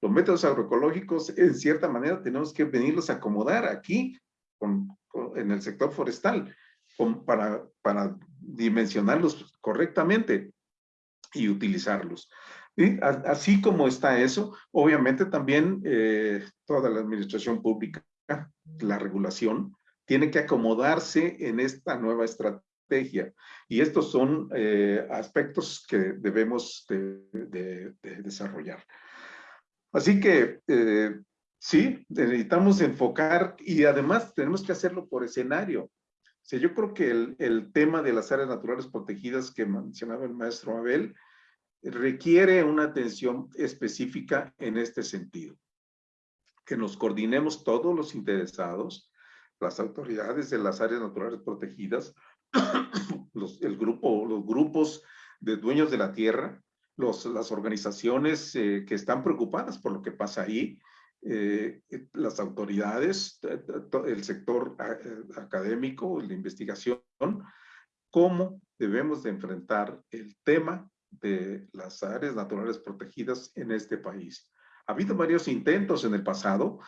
S4: Los métodos agroecológicos, en cierta manera, tenemos que venirlos a acomodar aquí, con, en el sector forestal, con, para, para dimensionarlos correctamente y utilizarlos. Así como está eso, obviamente también eh, toda la administración pública, la regulación, tiene que acomodarse en esta nueva estrategia. Y estos son eh, aspectos que debemos de, desarrollar. Así que eh, sí, necesitamos enfocar y además tenemos que hacerlo por escenario. O sea, yo creo que el, el tema de las áreas naturales protegidas que mencionaba el maestro Abel, requiere una atención específica en este sentido. Que nos coordinemos todos los interesados, las autoridades de las áreas naturales protegidas, los, el grupo, los grupos de dueños de la tierra, los, las organizaciones eh, que están preocupadas por lo que pasa ahí, eh, las autoridades, el sector eh, académico, la investigación, cómo debemos de enfrentar el tema de las áreas naturales protegidas en este país. Ha habido varios intentos en el pasado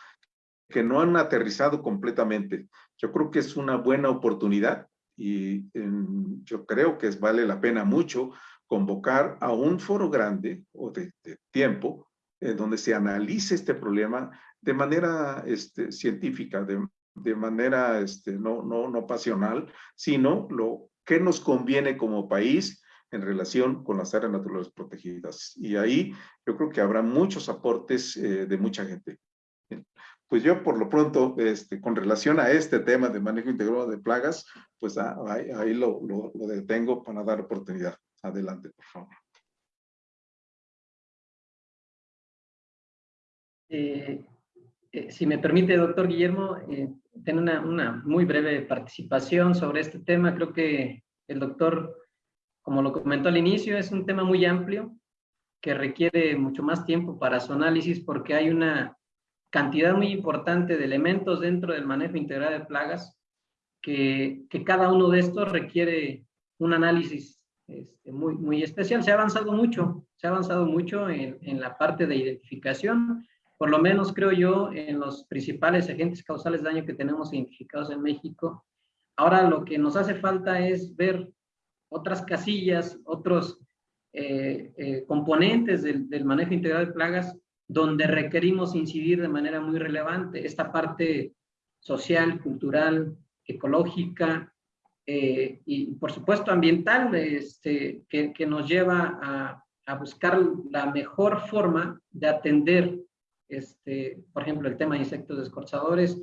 S4: que no han aterrizado completamente. Yo creo que es una buena oportunidad y yo creo que vale la pena mucho convocar a un foro grande o de, tiempo en donde se analice este problema de manera este, científica, de, de manera este, no, no, no pasional, sino lo que nos conviene como país en relación con las áreas naturales protegidas. Y ahí yo creo que habrá muchos aportes eh, de mucha gente. Pues yo por lo pronto, este, con relación a este tema de manejo integrado de plagas, pues ah, ahí, lo, lo, detengo para dar oportunidad. Adelante, por favor.
S3: Eh, eh, si me permite, doctor Guillermo, tener una, una muy breve participación sobre este tema. Creo que el doctor como lo comentó al inicio, es un tema muy amplio que requiere mucho más tiempo para su análisis porque hay una cantidad muy importante de elementos dentro del manejo integral de plagas que, que cada uno de estos requiere un análisis este, muy, muy especial. Se ha avanzado mucho, se ha avanzado mucho en, en la parte de identificación, por lo menos creo yo, en los principales agentes causales de daño que tenemos identificados en México. Ahora lo que nos hace falta es ver otras casillas, otros eh, eh, componentes del, manejo integral de plagas donde requerimos incidir de manera muy relevante. Esta parte social, cultural, ecológica eh, y, por supuesto, ambiental, este, que, nos lleva a, a, buscar la mejor forma de atender, este, por ejemplo, el tema de insectos descorchadores,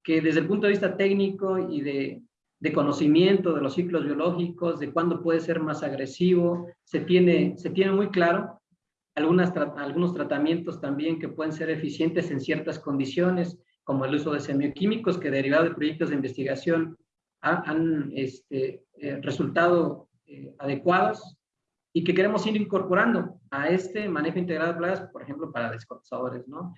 S3: que desde el punto de vista técnico y de, de conocimiento de los ciclos biológicos, de cuándo puede ser más agresivo, se tiene, se tiene muy claro. Algunas, algunos tratamientos también que pueden ser eficientes en ciertas condiciones, como el uso de semioquímicos que derivado de proyectos de investigación han, este, eh, resultado eh, adecuados y que queremos ir incorporando a este manejo integrado de plagas, por ejemplo, para descortadores, ¿no?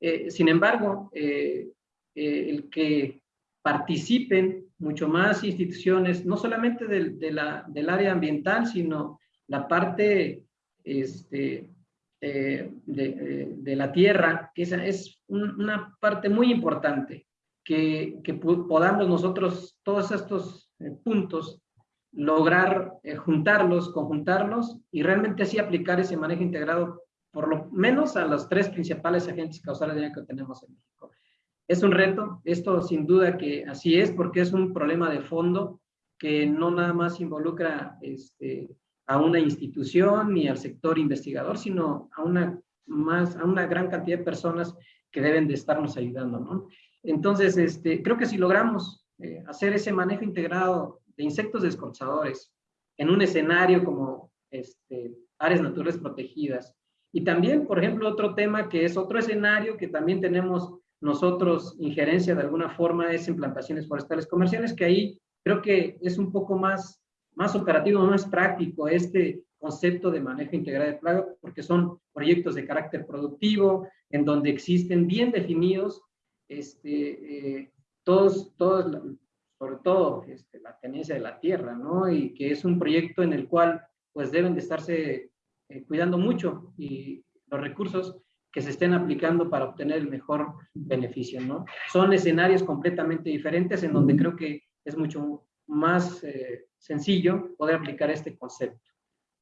S3: Eh, sin embargo, el que participen mucho más instituciones, no solamente de, la, del área ambiental, sino la parte este, eh, de, de, la tierra, que esa es una parte muy importante, que, podamos nosotros todos estos eh, puntos lograr eh, juntarlos, conjuntarlos y realmente así aplicar ese manejo integrado por lo menos a los tres principales agentes causales que tenemos en México. Es un reto, esto sin duda que así es, porque es un problema de fondo que no nada más involucra este, a una institución ni al sector investigador, sino a una, más, a una gran cantidad de personas que deben de estarnos ayudando. ¿no? Entonces, este, creo que si logramos eh, hacer ese manejo integrado de insectos descorchadores en un escenario como este, áreas naturales protegidas, y también, por ejemplo, otro tema que es otro escenario que también tenemos nosotros injerencia de alguna forma es en plantaciones forestales comerciales, que ahí creo que es un poco más, más operativo, más práctico este concepto de manejo integral de plaga, porque son proyectos de carácter productivo, en donde existen bien definidos este, eh, todos, todos sobre todo este, la tenencia de la tierra, ¿no? Y que es un proyecto en el cual pues deben de estarse eh, cuidando mucho y los recursos que se estén aplicando para obtener el mejor beneficio, ¿no? Son escenarios completamente diferentes en donde creo que es mucho más eh, sencillo poder aplicar este concepto.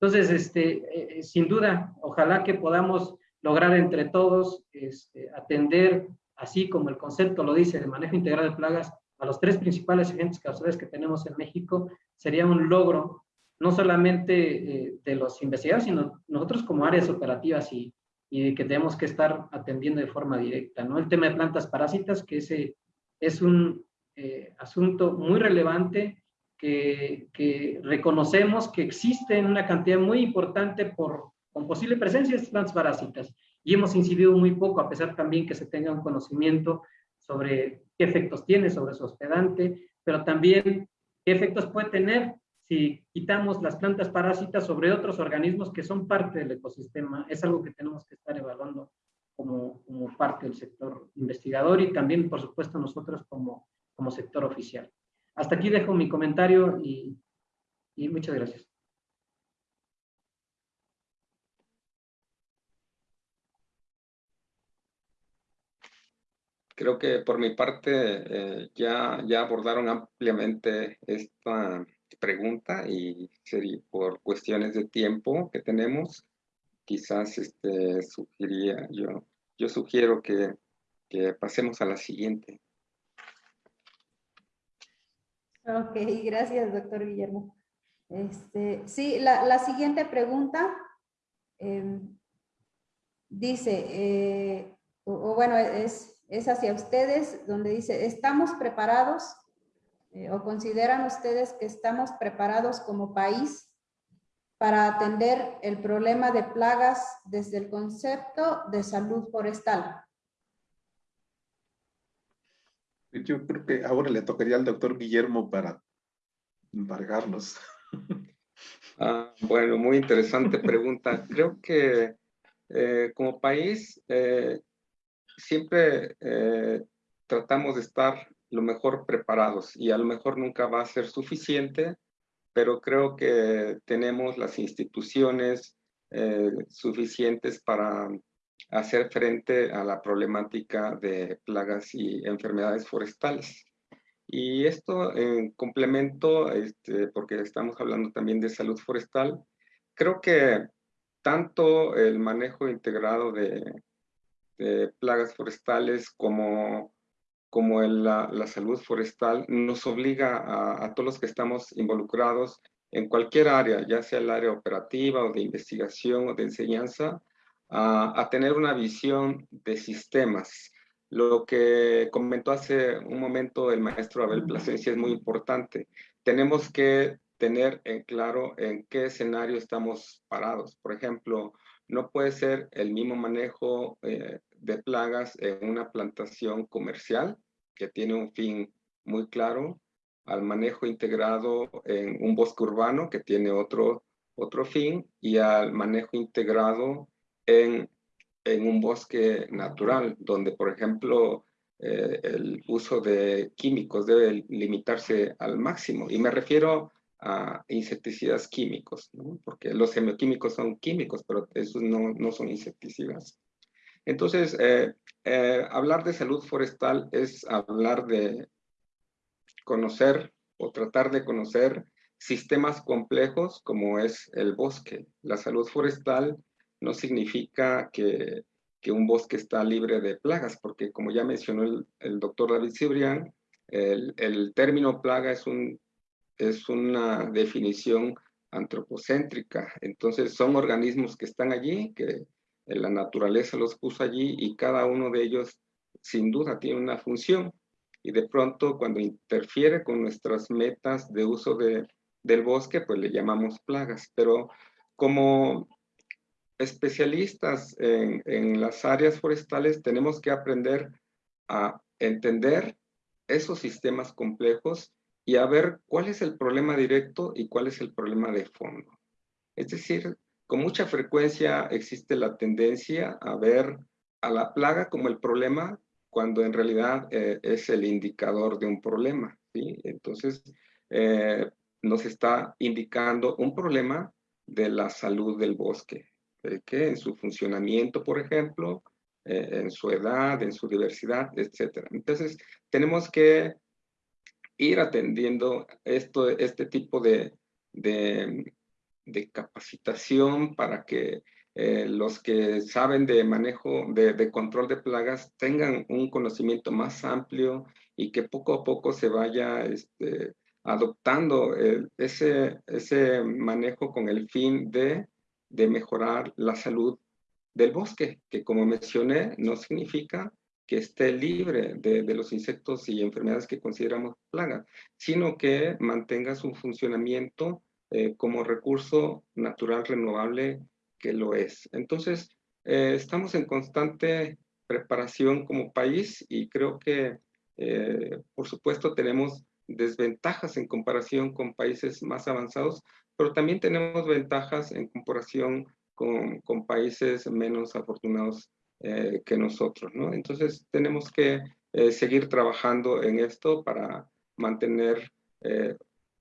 S3: Entonces, este, eh, sin duda, ojalá que podamos lograr entre todos este, atender, así como el concepto lo dice, de manejo integral de plagas, a los tres principales agentes causales que tenemos en México, sería un logro no solamente eh, de los investigadores, sino nosotros como áreas operativas y, y que tenemos que estar atendiendo de forma directa. ¿no? El tema de plantas parásitas, que ese es un eh, asunto muy relevante que, que, reconocemos que existe en una cantidad muy importante por, con posible presencia de plantas parásitas y hemos incidido muy poco, a pesar también que se tenga un conocimiento sobre qué efectos tiene sobre su hospedante, pero también qué efectos puede tener si quitamos las plantas parásitas sobre otros organismos que son parte del ecosistema. Es algo que tenemos que estar evaluando como, como parte del sector investigador y también, por supuesto, nosotros como, como sector oficial. Hasta aquí dejo mi comentario y, y muchas gracias.
S2: Creo que por mi parte eh, ya, ya abordaron ampliamente esta pregunta y sería por cuestiones de tiempo que tenemos, quizás este, sugeriría, yo, yo sugiero que, que pasemos a la siguiente.
S1: Ok, gracias, doctor Guillermo. Este, sí, la, la siguiente pregunta eh, dice, eh, o, o, bueno, es, es hacia ustedes, donde dice, ¿estamos preparados eh, o consideran ustedes que estamos preparados como país para atender el problema de plagas desde el concepto de salud forestal?
S4: Yo creo que ahora le tocaría al doctor Guillermo para embargarnos.
S2: Ah, bueno, muy interesante pregunta. Creo que eh, como país eh, siempre eh, tratamos de estar lo mejor preparados y a lo mejor nunca va a ser suficiente, pero creo que tenemos las instituciones suficientes para hacer frente a la problemática de plagas y enfermedades forestales. Y esto en complemento, este, porque estamos hablando también de salud forestal, creo que tanto el manejo integrado de plagas forestales como, como la salud forestal nos obliga a, a, todos los que estamos involucrados en cualquier área, ya sea el área operativa o de investigación o de enseñanza, a, a tener una visión de sistemas. Lo que comentó hace un momento el maestro Abel Plasencia es muy importante. Tenemos que tener en claro en qué escenario estamos parados. Por ejemplo, no puede ser el mismo manejo eh, de plagas en una plantación comercial que tiene un fin muy claro al manejo integrado en un bosque urbano que tiene otro, otro fin y al manejo integrado en, en un bosque natural donde por ejemplo eh, el uso de químicos debe limitarse al máximo y me refiero a insecticidas químicos, ¿no? porque los semioquímicos son químicos, pero esos no, no son insecticidas. Entonces, eh, eh, hablar de salud forestal es hablar de conocer o tratar de conocer sistemas complejos como es el bosque. La salud forestal no significa que, que un bosque está libre de plagas, porque como ya mencionó el, doctor David Cibrián, el, el término plaga es un es una definición antropocéntrica. Entonces son organismos que están allí, que la naturaleza los puso allí y cada uno de ellos sin duda tiene una función. Y de pronto cuando interfiere con nuestras metas de uso de, del bosque, pues le llamamos plagas. Pero como especialistas en, las áreas forestales tenemos que aprender a entender esos sistemas complejos y a ver cuál es el problema directo y cuál es el problema de fondo. Es decir, con mucha frecuencia existe la tendencia a ver a la plaga como el problema cuando en realidad eh, es el indicador de un problema. ¿sí? Entonces, eh, nos está indicando un problema de la salud del bosque, que en su funcionamiento, por ejemplo, eh, en su edad, en su diversidad, etc. Entonces, tenemos que ir atendiendo esto, este tipo de, de, capacitación para que eh, los que saben de manejo, de, control de plagas, tengan un conocimiento más amplio y que poco a poco se vaya este, adoptando ese, ese manejo con el fin de, de mejorar la salud del bosque, que como mencioné, no significa que esté libre de, de, los insectos y enfermedades que consideramos plagas, sino que mantenga su funcionamiento eh, como recurso natural renovable que lo es. Entonces, eh, estamos en constante preparación como país y creo que, eh, por supuesto, tenemos desventajas en comparación con países más avanzados, pero también tenemos ventajas en comparación con, con países menos afortunados eh, que nosotros, ¿no? Entonces tenemos que eh, seguir trabajando en esto para mantener eh,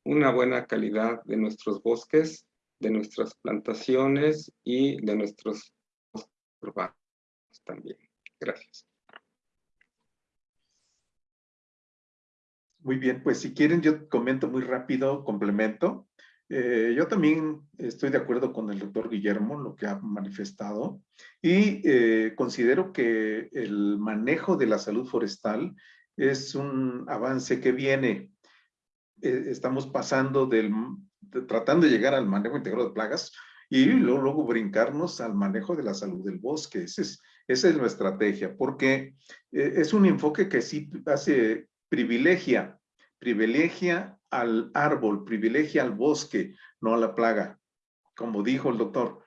S2: una buena calidad de nuestros bosques, de nuestras plantaciones y de nuestros urbanos también. Gracias.
S4: Muy bien, pues si quieren yo comento muy rápido, complemento. Eh, yo también estoy de acuerdo con el doctor Guillermo, lo que ha manifestado, y eh, considero que el manejo de la salud forestal es un avance que viene. Eh, estamos pasando del, tratando de llegar al manejo integrado de plagas y luego, luego, brincarnos al manejo de la salud del bosque. es, esa es nuestra estrategia, porque es un enfoque que sí hace privilegia, privilegia al árbol, privilegia al bosque, no a la plaga. Como dijo el doctor,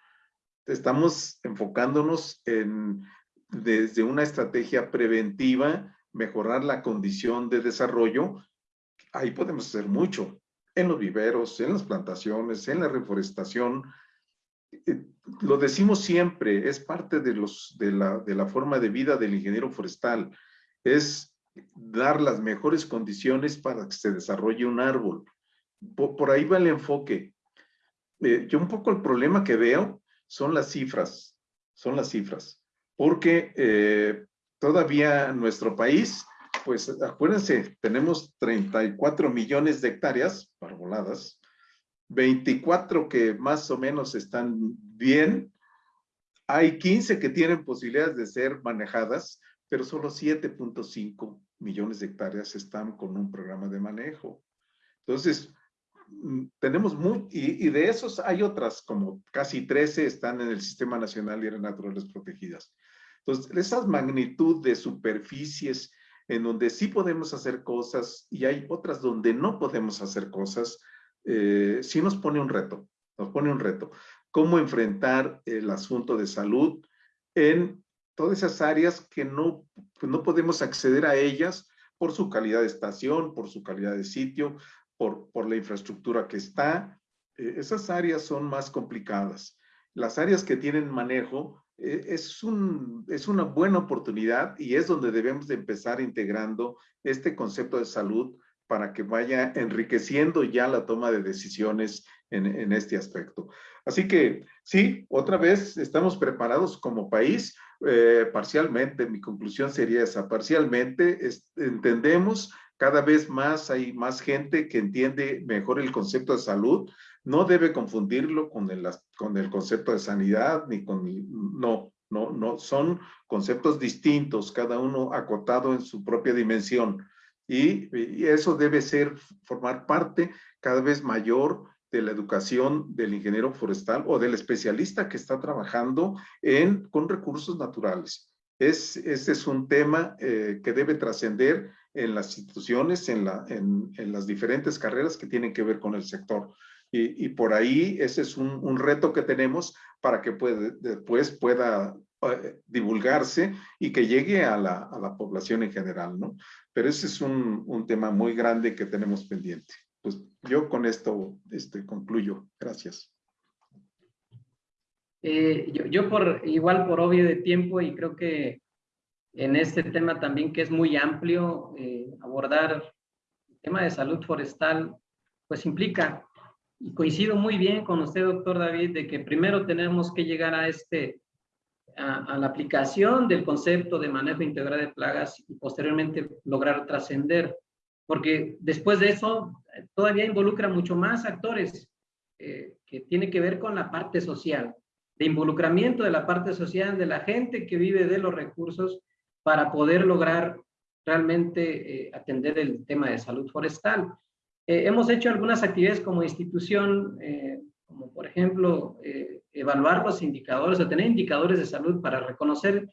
S4: estamos enfocándonos en, desde una estrategia preventiva, mejorar la condición de desarrollo. Ahí podemos hacer mucho, en los viveros, en las plantaciones, en la reforestación. Eh, lo decimos siempre, es parte de, los, de, la, de la forma de vida del ingeniero forestal. Es dar las mejores condiciones para que se desarrolle un árbol. Por, ahí va el enfoque. Eh, yo un poco el problema que veo son las cifras, son las cifras, porque eh, todavía nuestro país, pues acuérdense, tenemos 34 millones de hectáreas arboladas, 24 que más o menos están bien, hay 15 que tienen posibilidades de ser manejadas, pero solo 7.5 millones de hectáreas están con un programa de manejo. Entonces, mm, tenemos muy, y, de esos hay otras, como casi 13 están en el Sistema Nacional de Áreas Naturales Protegidas. Entonces, esa magnitud de superficies en donde sí podemos hacer cosas y hay otras donde no podemos hacer cosas, eh, sí nos pone un reto, nos pone un reto. ¿Cómo enfrentar el asunto de salud en todas esas áreas que no, pues, no podemos acceder a ellas por su calidad de estación, por su calidad de sitio, por, por la infraestructura que está. Eh, esas áreas son más complicadas. Las áreas que tienen manejo eh, es, un, es una buena oportunidad y es donde debemos de empezar integrando este concepto de salud para que vaya enriqueciendo ya la toma de decisiones en, en, este aspecto. Así que sí, otra vez estamos preparados como país eh, parcialmente, mi conclusión sería esa, parcialmente entendemos cada vez más, hay más gente que entiende mejor el concepto de salud, no debe confundirlo con el, con el concepto de sanidad, ni con, no, no, no, son conceptos distintos, cada uno acotado en su propia dimensión. Y, y eso debe ser, formar parte cada vez mayor de la educación del ingeniero forestal o del especialista que está trabajando en, con recursos naturales. Es, este es un tema eh, que debe trascender en las instituciones, en, la, en, las diferentes carreras que tienen que ver con el sector. Y, y por ahí ese es un, un, reto que tenemos para que puede, después pueda eh, divulgarse y que llegue a la, a la, población en general, ¿no? Pero ese es un, un tema muy grande que tenemos pendiente pues yo con esto este, concluyo. Gracias.
S3: Eh, yo, yo, por igual por obvio de tiempo y creo que en este tema también que es muy amplio, eh, abordar tema de salud forestal, pues implica, y coincido muy bien con usted, doctor David, de que primero tenemos que llegar a este, a, la aplicación del concepto de manejo integral de plagas y posteriormente lograr trascender, porque después de eso todavía involucra mucho más actores eh, que tiene que ver con la parte social, de involucramiento de la parte social, de la gente que vive de los recursos para poder lograr realmente eh, atender el tema de salud forestal. Eh, hemos hecho algunas actividades como institución, eh, como por ejemplo, evaluar los indicadores o tener indicadores de salud para reconocer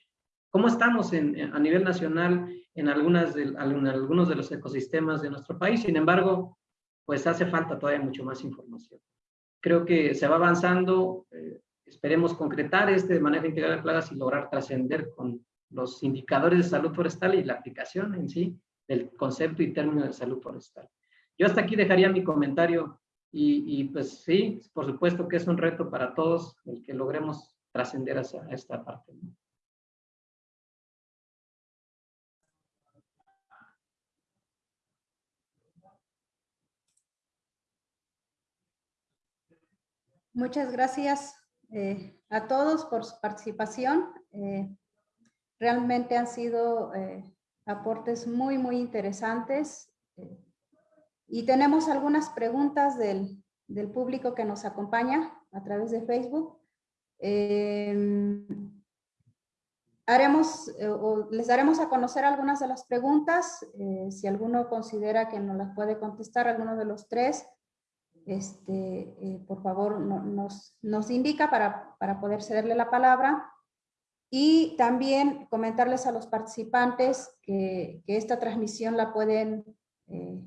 S3: cómo estamos en, a nivel nacional en, algunas de, en algunos de los ecosistemas de nuestro país. Sin embargo, pues hace falta todavía mucho más información. Creo que se va avanzando, esperemos concretar este manejo integral de plagas y lograr trascender con los indicadores de salud forestal y la aplicación en sí del concepto y término de salud forestal. Yo hasta aquí dejaría mi comentario y, pues sí, por supuesto que es un reto para todos el que logremos trascender hacia esta parte.
S1: Muchas gracias eh, a todos por su participación. Eh, Realmente han sido eh, aportes muy, muy interesantes. Y tenemos algunas preguntas del, del, público que nos acompaña a través de Facebook. Eh, haremos, o les daremos a conocer algunas de las preguntas. si alguno considera que no las puede contestar, alguno de los tres, este, por favor nos, nos indica para, para poder cederle la palabra. Y también comentarles a los participantes que, esta transmisión la pueden eh,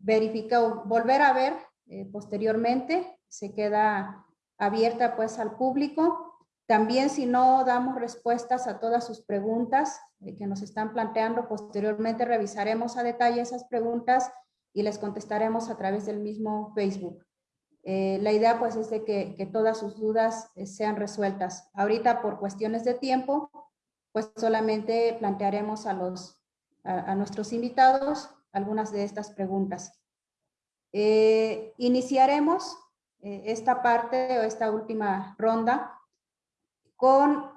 S1: verificar o volver a ver eh, posteriormente. Se queda abierta pues al público. También si no damos respuestas a todas sus preguntas eh, que nos están planteando, posteriormente revisaremos a detalle esas preguntas y les contestaremos a través del mismo Facebook. Eh, la idea pues es de que, todas sus dudas eh, sean resueltas. Ahorita por cuestiones de tiempo, pues solamente plantearemos a, los, a, nuestros invitados algunas de estas preguntas. Eh, iniciaremos esta parte o esta última ronda con,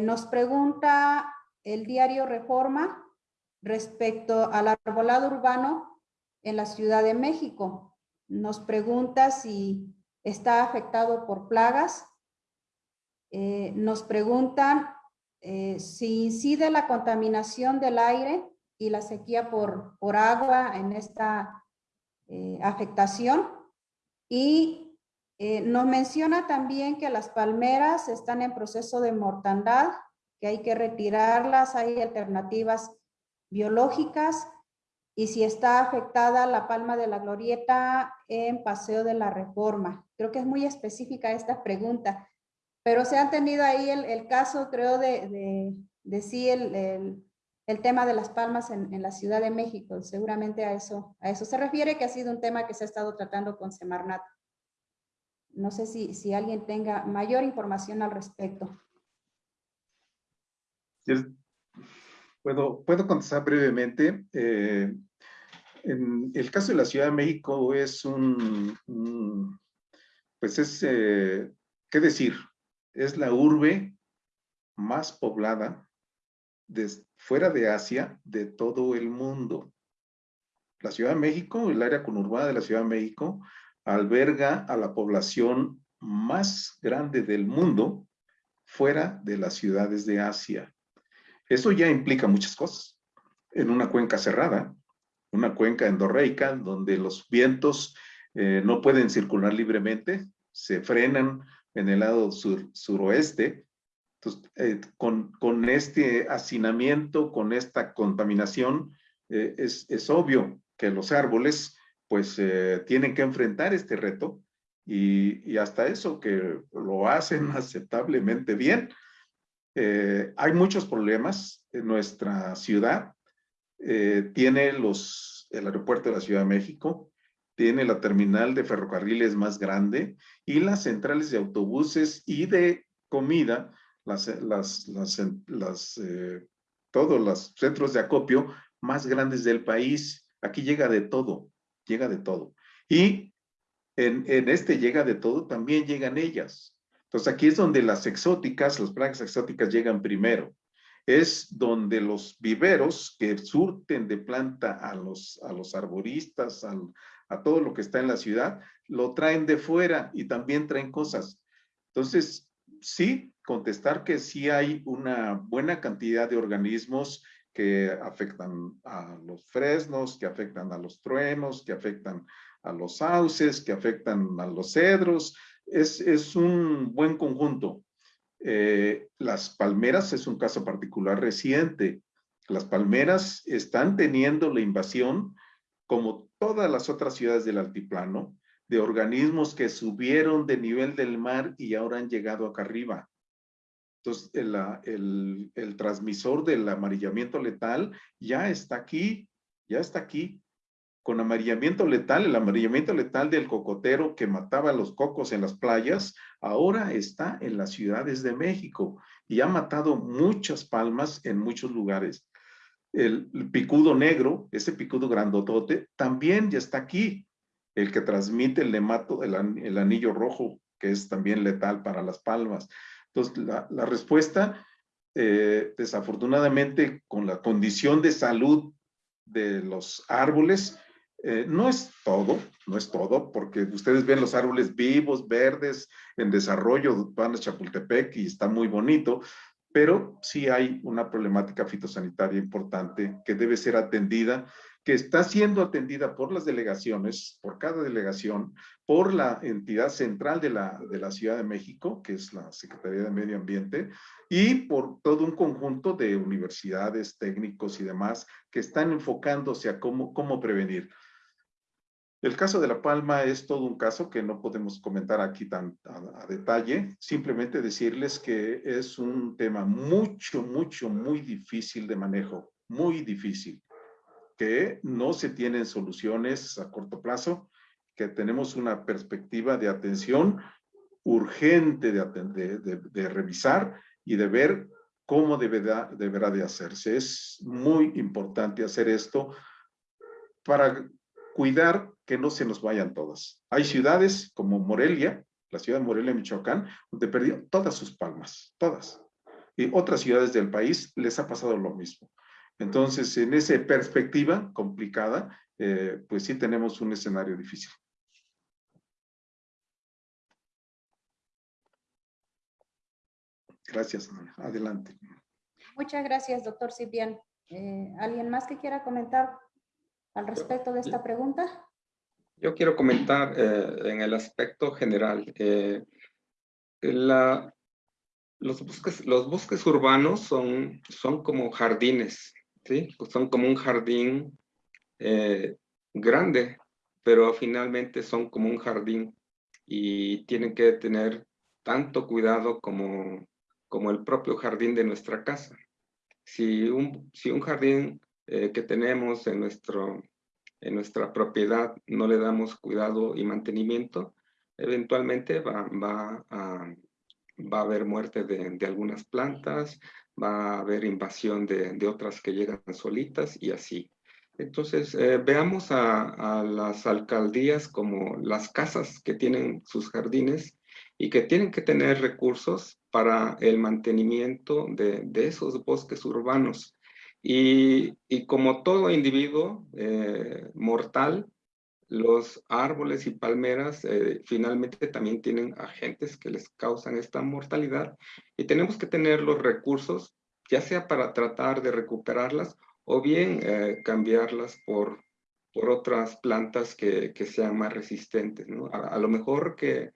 S1: nos pregunta el diario Reforma respecto al arbolado urbano en la Ciudad de México nos pregunta si está afectado por plagas. Eh, nos preguntan eh, si incide la contaminación del aire y la sequía por, por agua en esta eh, afectación. Y nos menciona también que las palmeras están en proceso de mortandad, que hay que retirarlas, hay alternativas biológicas y si está afectada la palma de la glorieta en Paseo de la Reforma. Creo que es muy específica esta pregunta, pero se han tenido ahí el, caso, creo, de, de, sí el, tema de las palmas en, la Ciudad de México. Seguramente a eso, a eso se refiere, que ha sido un tema que se ha estado tratando con Semarnat. No sé si, si alguien tenga mayor información al respecto.
S4: Puedo, puedo contestar brevemente. Eh, en el caso de la Ciudad de México es un, pues es, eh, ¿qué decir? Es la urbe más poblada fuera de Asia de todo el mundo. La Ciudad de México, el área conurbada de la Ciudad de México, alberga a la población más grande del mundo fuera de las ciudades de Asia. Eso ya implica muchas cosas. En una cuenca cerrada, una cuenca endorreica, donde los vientos eh, no pueden circular libremente, se frenan en el lado sur, suroeste. Entonces, eh, con, con, este hacinamiento, con esta contaminación, eh, es, es, obvio que los árboles pues tienen que enfrentar este reto y, y, hasta eso que lo hacen aceptablemente bien, eh, hay muchos problemas en nuestra ciudad. Eh, tiene los, el aeropuerto de la Ciudad de México, tiene la terminal de ferrocarriles más grande y las centrales de autobuses y de comida, las, eh, todos los centros de acopio más grandes del país. Aquí llega de todo, llega de todo. Y en este llega de todo, también llegan ellas. Entonces aquí es donde las exóticas, las plagas exóticas llegan primero. Es donde los viveros que surten de planta a los arboristas, a todo lo que está en la ciudad, lo traen de fuera y también traen cosas. Entonces, sí, contestar que sí hay una buena cantidad de organismos que afectan a los fresnos, que afectan a los truenos, que afectan a los sauces, que afectan a los cedros. Es, es un buen conjunto. Eh, las palmeras es un caso particular reciente. Las palmeras están teniendo la invasión, como todas las otras ciudades del altiplano, de organismos que subieron de nivel del mar y ahora han llegado acá arriba. Entonces, el, el, el, transmisor del amarillamiento letal ya está aquí, ya está aquí. Con amarillamiento letal, el amarillamiento letal del cocotero que mataba los cocos en las playas, ahora está en las ciudades de México y ha matado muchas palmas en muchos lugares. El, picudo negro, ese picudo grandotote, también ya está aquí. El que transmite el nemato, el, anillo rojo, que es también letal para las palmas. Entonces, la, la respuesta, eh, desafortunadamente, con la condición de salud de los árboles, eh, no es todo, no es todo, porque ustedes ven los árboles vivos, verdes, en desarrollo, van a Chapultepec y está muy bonito, pero sí hay una problemática fitosanitaria importante que debe ser atendida que está siendo atendida por las delegaciones, por cada delegación, por la entidad central de la, de la Ciudad de México, que es la Secretaría de Medio Ambiente, y por todo un conjunto de universidades, técnicos y demás que están enfocándose a cómo, cómo prevenir. El caso de La Palma es todo un caso que no podemos comentar aquí tan a, a, detalle, simplemente decirles que es un tema mucho, mucho, muy difícil de manejo, muy difícil que no se tienen soluciones a corto plazo, que tenemos una perspectiva de atención urgente de, de, de, revisar y de ver cómo deberá, deberá de hacerse. Es muy importante hacer esto para cuidar que no se nos vayan todas. Hay ciudades como Morelia, la ciudad de Morelia, Michoacán, donde perdió todas sus palmas, todas. Y otras ciudades del país les ha pasado lo mismo. Entonces, en esa perspectiva complicada, eh, pues sí tenemos un escenario difícil. Gracias, adelante.
S1: Muchas gracias, doctor Cipián. Eh, ¿Alguien más que quiera comentar al respecto de esta pregunta?
S2: Yo quiero comentar eh, en el aspecto general. Eh, la, los, bosques, los bosques urbanos son, son como jardines ¿sí? Son como un jardín eh, grande, pero finalmente son como un jardín y tienen que tener tanto cuidado como, como el propio jardín de nuestra casa. Si un, si un jardín eh, que tenemos en, nuestro, en nuestra propiedad no le damos cuidado y mantenimiento, eventualmente va, va, a, va a haber muerte de, de algunas plantas, va a haber invasión de, de otras que llegan solitas y así. Entonces, eh, veamos a, a, las alcaldías como las casas que tienen sus jardines y que tienen que tener recursos para el mantenimiento de, de esos bosques urbanos. Y, como todo individuo eh, mortal, los árboles y palmeras eh, finalmente también tienen agentes que les causan esta mortalidad y tenemos que tener los recursos, ya sea para tratar de recuperarlas o bien eh, cambiarlas por, por otras plantas que, que sean más resistentes. A, a, lo mejor que,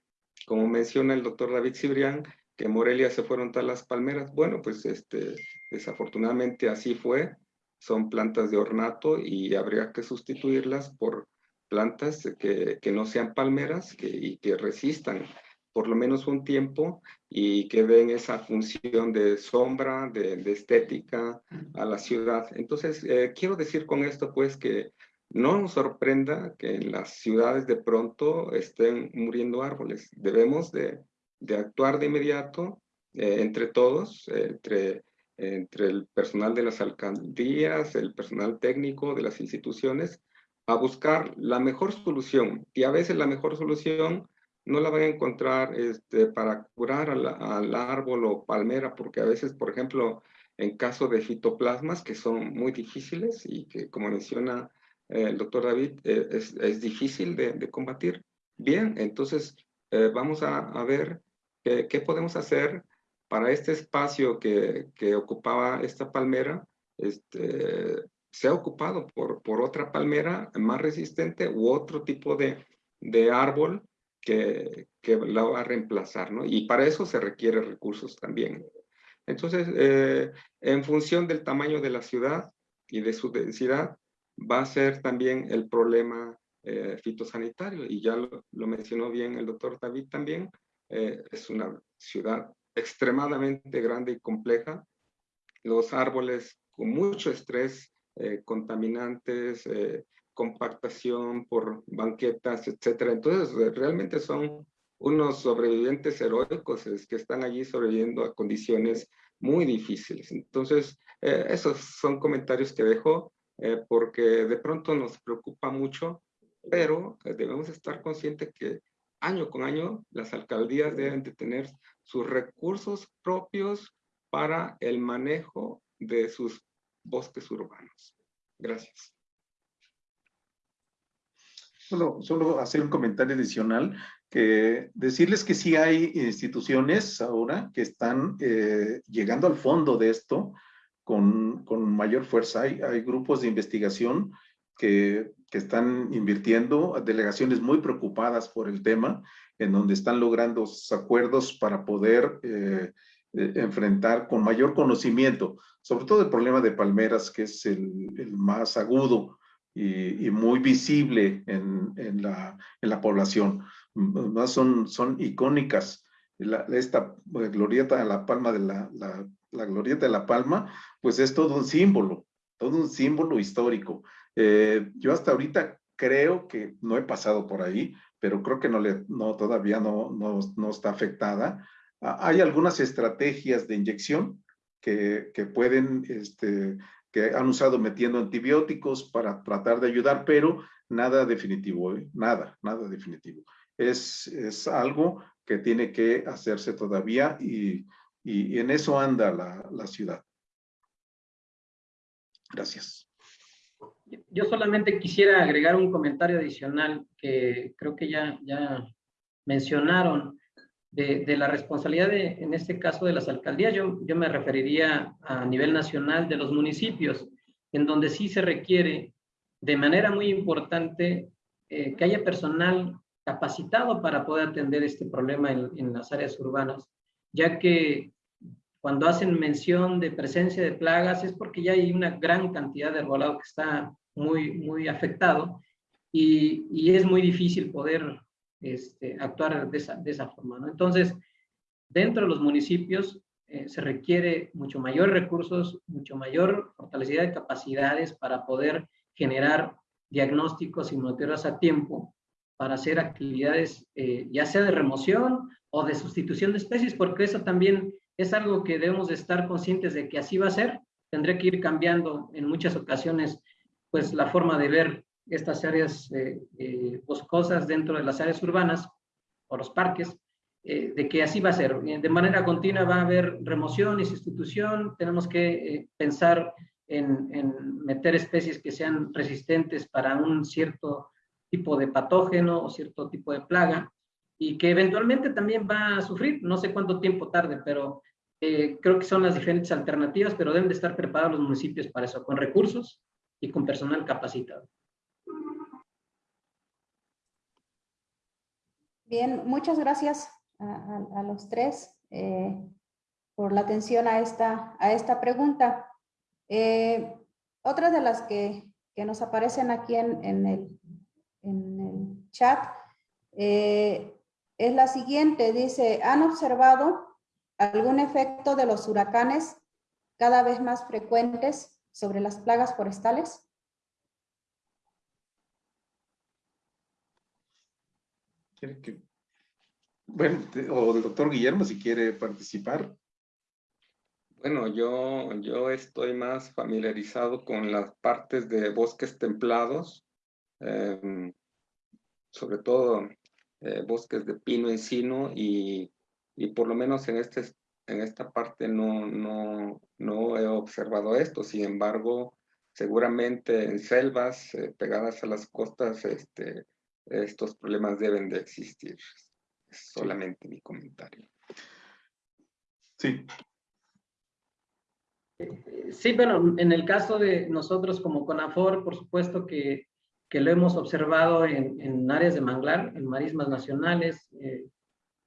S2: como menciona el doctor David Cibrián, que en Morelia se fueron todas las palmeras. Bueno, pues este, desafortunadamente así fue. Son plantas de ornato y habría que sustituirlas por plantas que, que no sean palmeras y que resistan por lo menos un tiempo y que den esa función de sombra, de, de estética a la ciudad. Entonces, eh, quiero decir con esto pues que no nos sorprenda que en las ciudades de pronto estén muriendo árboles. Debemos de, de actuar de inmediato eh, entre todos, entre, entre el personal de las alcaldías, el personal técnico de las instituciones, a buscar la mejor solución. Y a veces la mejor solución no la van a encontrar este, para curar al, al, árbol o palmera, porque a veces, por ejemplo, en caso de fitoplasmas, que son muy difíciles y que, como menciona eh, el doctor David, eh, es, es, difícil de, combatir. Bien, entonces vamos a ver qué, qué, podemos hacer para este espacio que, que ocupaba esta palmera, este, se ha ocupado por, por otra palmera más resistente u otro tipo de, de árbol que, que, la va a reemplazar, ¿no? Y para eso se requiere recursos también. Entonces, eh, en función del tamaño de la ciudad y de su densidad, va a ser también el problema eh, fitosanitario. Y ya lo, lo, mencionó bien el doctor David también, eh, es una ciudad extremadamente grande y compleja. Los árboles con mucho estrés eh, contaminantes, eh, compactación por banquetas, etcétera. Entonces, realmente son unos sobrevivientes heroicos que están allí sobreviviendo a condiciones muy difíciles. Entonces, eh, esos son comentarios que dejo eh, porque de pronto nos preocupa mucho, pero eh, debemos estar conscientes que año con año las alcaldías deben de tener sus recursos propios para el manejo de sus bosques urbanos. Gracias.
S4: Solo hacer un comentario adicional, que decirles que sí hay instituciones ahora que están eh, llegando al fondo de esto con, con mayor fuerza. Hay, grupos de investigación que, están invirtiendo, delegaciones muy preocupadas por el tema, en donde están logrando acuerdos para poder eh, eh, enfrentar con mayor conocimiento, sobre todo el problema de palmeras, que es el, más agudo y, muy visible en, la, población. Son, son icónicas. Esta eh, glorieta de la palma de la, glorieta de la palma, pues es todo un símbolo, todo un símbolo histórico. Eh, yo hasta ahorita creo que no he pasado por ahí, pero creo que no le, no, todavía no, está afectada hay algunas estrategias de inyección que, pueden, este, que han usado metiendo antibióticos para tratar de ayudar, pero nada definitivo, ¿eh? nada, nada definitivo. Es, algo que tiene que hacerse todavía y, en eso anda la ciudad. Gracias.
S3: Yo solamente quisiera agregar un comentario adicional que creo que ya, ya mencionaron de, de, la responsabilidad, de, en este caso, de las alcaldías. Yo, yo me referiría a nivel nacional de los municipios, en donde sí se requiere de manera muy importante eh, que haya personal capacitado para poder atender este problema en, en las áreas urbanas, ya que cuando hacen mención de presencia de plagas es porque ya hay una gran cantidad de arbolado que está muy, muy afectado y, y es muy difícil poder este, actuar de esa, de esa forma. Entonces, dentro de los municipios eh, se requiere mucho mayor recursos, mucho mayor fortalecida de capacidades para poder generar diagnósticos y monitoreos a tiempo para hacer actividades eh, ya sea de remoción o de sustitución de especies, porque eso también es algo que debemos de estar conscientes de que así va a ser. Tendré que ir cambiando en muchas ocasiones pues la forma de ver estas áreas eh, eh, boscosas dentro de las áreas urbanas o los parques, eh, de que así va a ser. De manera continua va a haber remoción y sustitución, tenemos que eh, pensar en, en, meter especies que sean resistentes para un cierto tipo de patógeno o cierto tipo de plaga y que eventualmente también va a sufrir, no sé cuánto tiempo tarde, pero eh, creo que son las diferentes alternativas, pero deben de estar preparados los municipios para eso, con recursos y con personal capacitado.
S1: Bien, muchas gracias a, los tres eh, por la atención a esta, a esta pregunta. Eh, otra de las que, que, nos aparecen aquí en, en, el, en el, chat eh, es la siguiente. Dice, ¿han observado algún efecto de los huracanes cada vez más frecuentes sobre las plagas forestales?
S4: que, bueno, o el doctor Guillermo si quiere participar.
S2: Bueno, yo, yo estoy más familiarizado con las partes de bosques templados em, sobre todo eh, bosques de pino encino y, y por lo menos en, este, en esta parte no, no, no he observado esto. Sin embargo, seguramente en selvas eh, pegadas a las costas este, estos problemas deben de existir. Es solamente mi comentario.
S4: Sí.
S3: Sí, bueno, en el caso de nosotros como CONAFOR, por supuesto que, que lo hemos observado en, en, áreas de manglar, en marismas nacionales. Eh,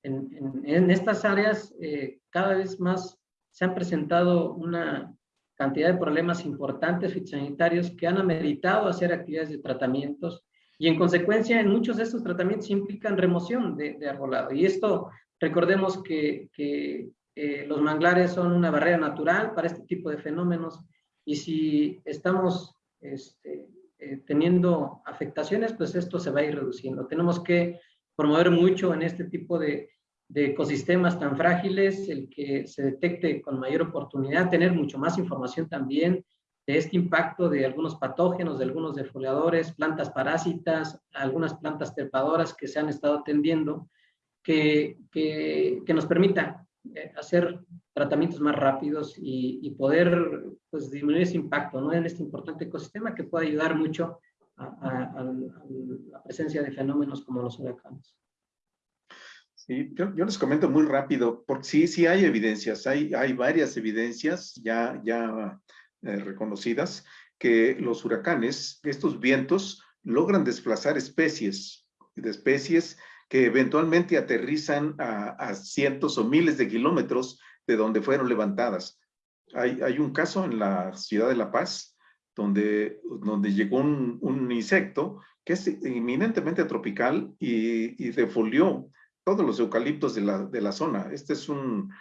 S3: en, en, estas áreas eh, cada vez más se han presentado una cantidad de problemas importantes fitosanitarios que han ameritado hacer actividades de tratamientos y en consecuencia en muchos de estos tratamientos implican remoción de, de arbolado. Y esto, recordemos que, que eh, los manglares son una barrera natural para este tipo de fenómenos y si estamos este, eh, teniendo afectaciones, pues esto se va a ir reduciendo. Tenemos que promover mucho en este tipo de, ecosistemas tan frágiles, el que se detecte con mayor oportunidad, tener mucho más información también de este impacto de algunos patógenos, de algunos defoliadores, plantas parásitas, algunas plantas trepadoras que se han estado atendiendo, que, que, nos permita eh, hacer tratamientos más rápidos y, y, poder pues, disminuir ese impacto ¿no? en este importante ecosistema que puede ayudar mucho a, la presencia de fenómenos como los huracanes.
S4: Sí, yo, yo, les comento muy rápido, porque sí, sí hay evidencias, hay, hay varias evidencias ya, ya eh, reconocidas que los huracanes, estos vientos, logran desplazar especies, de especies que eventualmente aterrizan a, a, cientos o miles de kilómetros de donde fueron levantadas. Hay, hay un caso en la ciudad de La Paz donde, donde llegó un, un insecto que es inminentemente tropical y, y defolió todos los eucaliptos de la, de la zona. Este es un,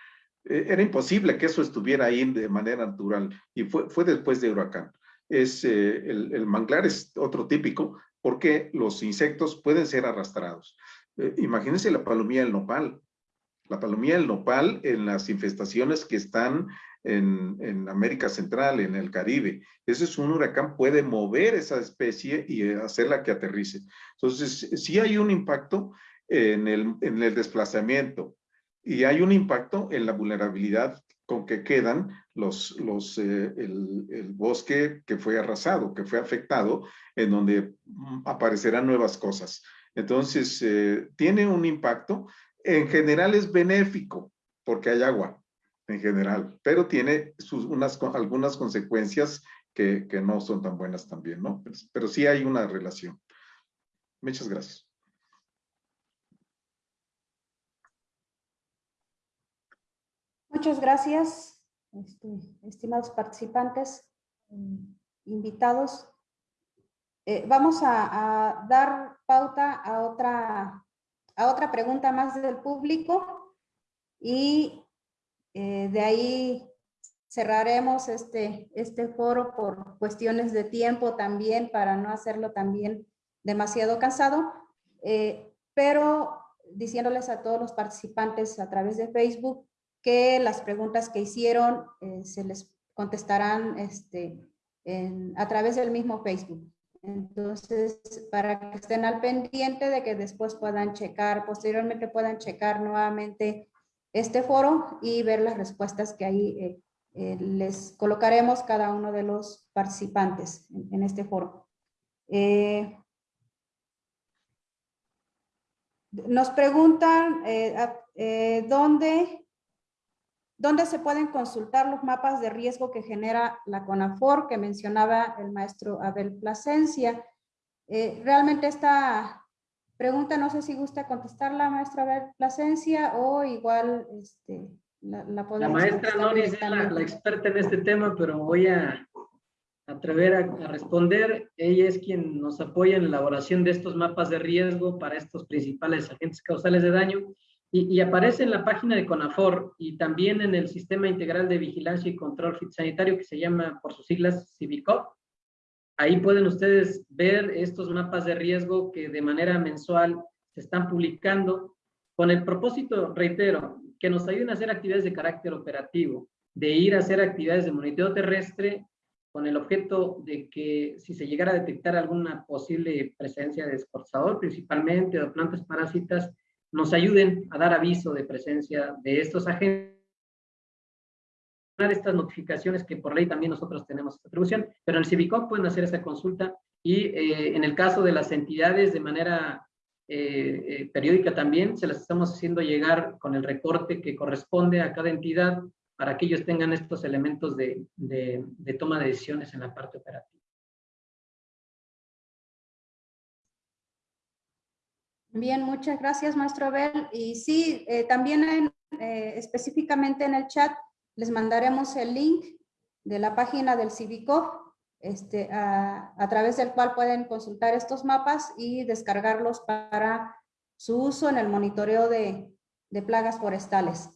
S4: e, era imposible que eso estuviera ahí de manera natural y fue, fue después de huracán. Es, eh, el, el, manglar es otro típico porque los insectos pueden ser arrastrados. Eh, imagínense la palomía del nopal. La palomía del nopal en las infestaciones que están en, América Central, en el Caribe. Ese es un huracán, puede mover esa especie y hacerla que aterrice. Entonces, sí hay un impacto en el, en el desplazamiento y hay un impacto en la vulnerabilidad con que quedan los, los, eh, el, el, bosque que fue arrasado, que fue afectado, en donde mm, aparecerán nuevas cosas. Entonces, eh, tiene un impacto. En general es benéfico porque hay agua, en general, pero tiene sus, unas, algunas consecuencias que, no son tan buenas también, ¿no? Pero, sí hay una relación. Muchas gracias.
S1: Muchas gracias, este, estimados participantes, eh, invitados. Eh, vamos a, a, dar pauta a otra, a otra pregunta más del público y eh, de ahí cerraremos este, este foro por cuestiones de tiempo también para no hacerlo también demasiado cansado, eh, pero diciéndoles a todos los participantes a través de Facebook que las preguntas que hicieron eh, se les contestarán este, a través del mismo Facebook. Entonces, para que estén al pendiente de que después puedan checar, posteriormente puedan checar nuevamente este foro y ver las respuestas que ahí eh, eh, les colocaremos cada uno de los participantes en, este foro. Eh, nos preguntan dónde ¿Dónde se pueden consultar los mapas de riesgo que genera la CONAFOR que mencionaba el maestro Abel Plasencia? Realmente esta pregunta no sé si gusta contestarla, maestra Abel Plasencia, o igual este, la, la podemos...
S3: La maestra Noris es la, la, experta en este tema, pero voy a atrever a, a, responder. Ella es quien nos apoya en la elaboración de estos mapas de riesgo para estos principales agentes causales de daño y, y, aparece en la página de CONAFOR y también en el Sistema Integral de Vigilancia y Control Fitosanitario que se llama por sus siglas CIVICOP. Ahí pueden ustedes ver estos mapas de riesgo que de manera mensual se están publicando con el propósito, reitero, que nos ayuden a hacer actividades de carácter operativo, de ir a hacer actividades de monitoreo terrestre con el objeto de que si se llegara a detectar alguna posible presencia de escorzador, principalmente, o plantas parásitas, nos ayuden a dar aviso de presencia de estos agentes estas notificaciones que por ley también nosotros tenemos esta atribución, pero en el Civicop pueden hacer esta consulta y eh, en el caso de las entidades de manera eh, eh, periódica también se las estamos haciendo llegar con el recorte que corresponde a cada entidad para que ellos tengan estos elementos de, de, toma de decisiones en la parte operativa.
S1: Bien, muchas gracias, maestro Abel. Y sí, también específicamente en el chat les mandaremos el link de la página del Civico, este, a, través del cual pueden consultar estos mapas y descargarlos para su uso en el monitoreo de, plagas forestales.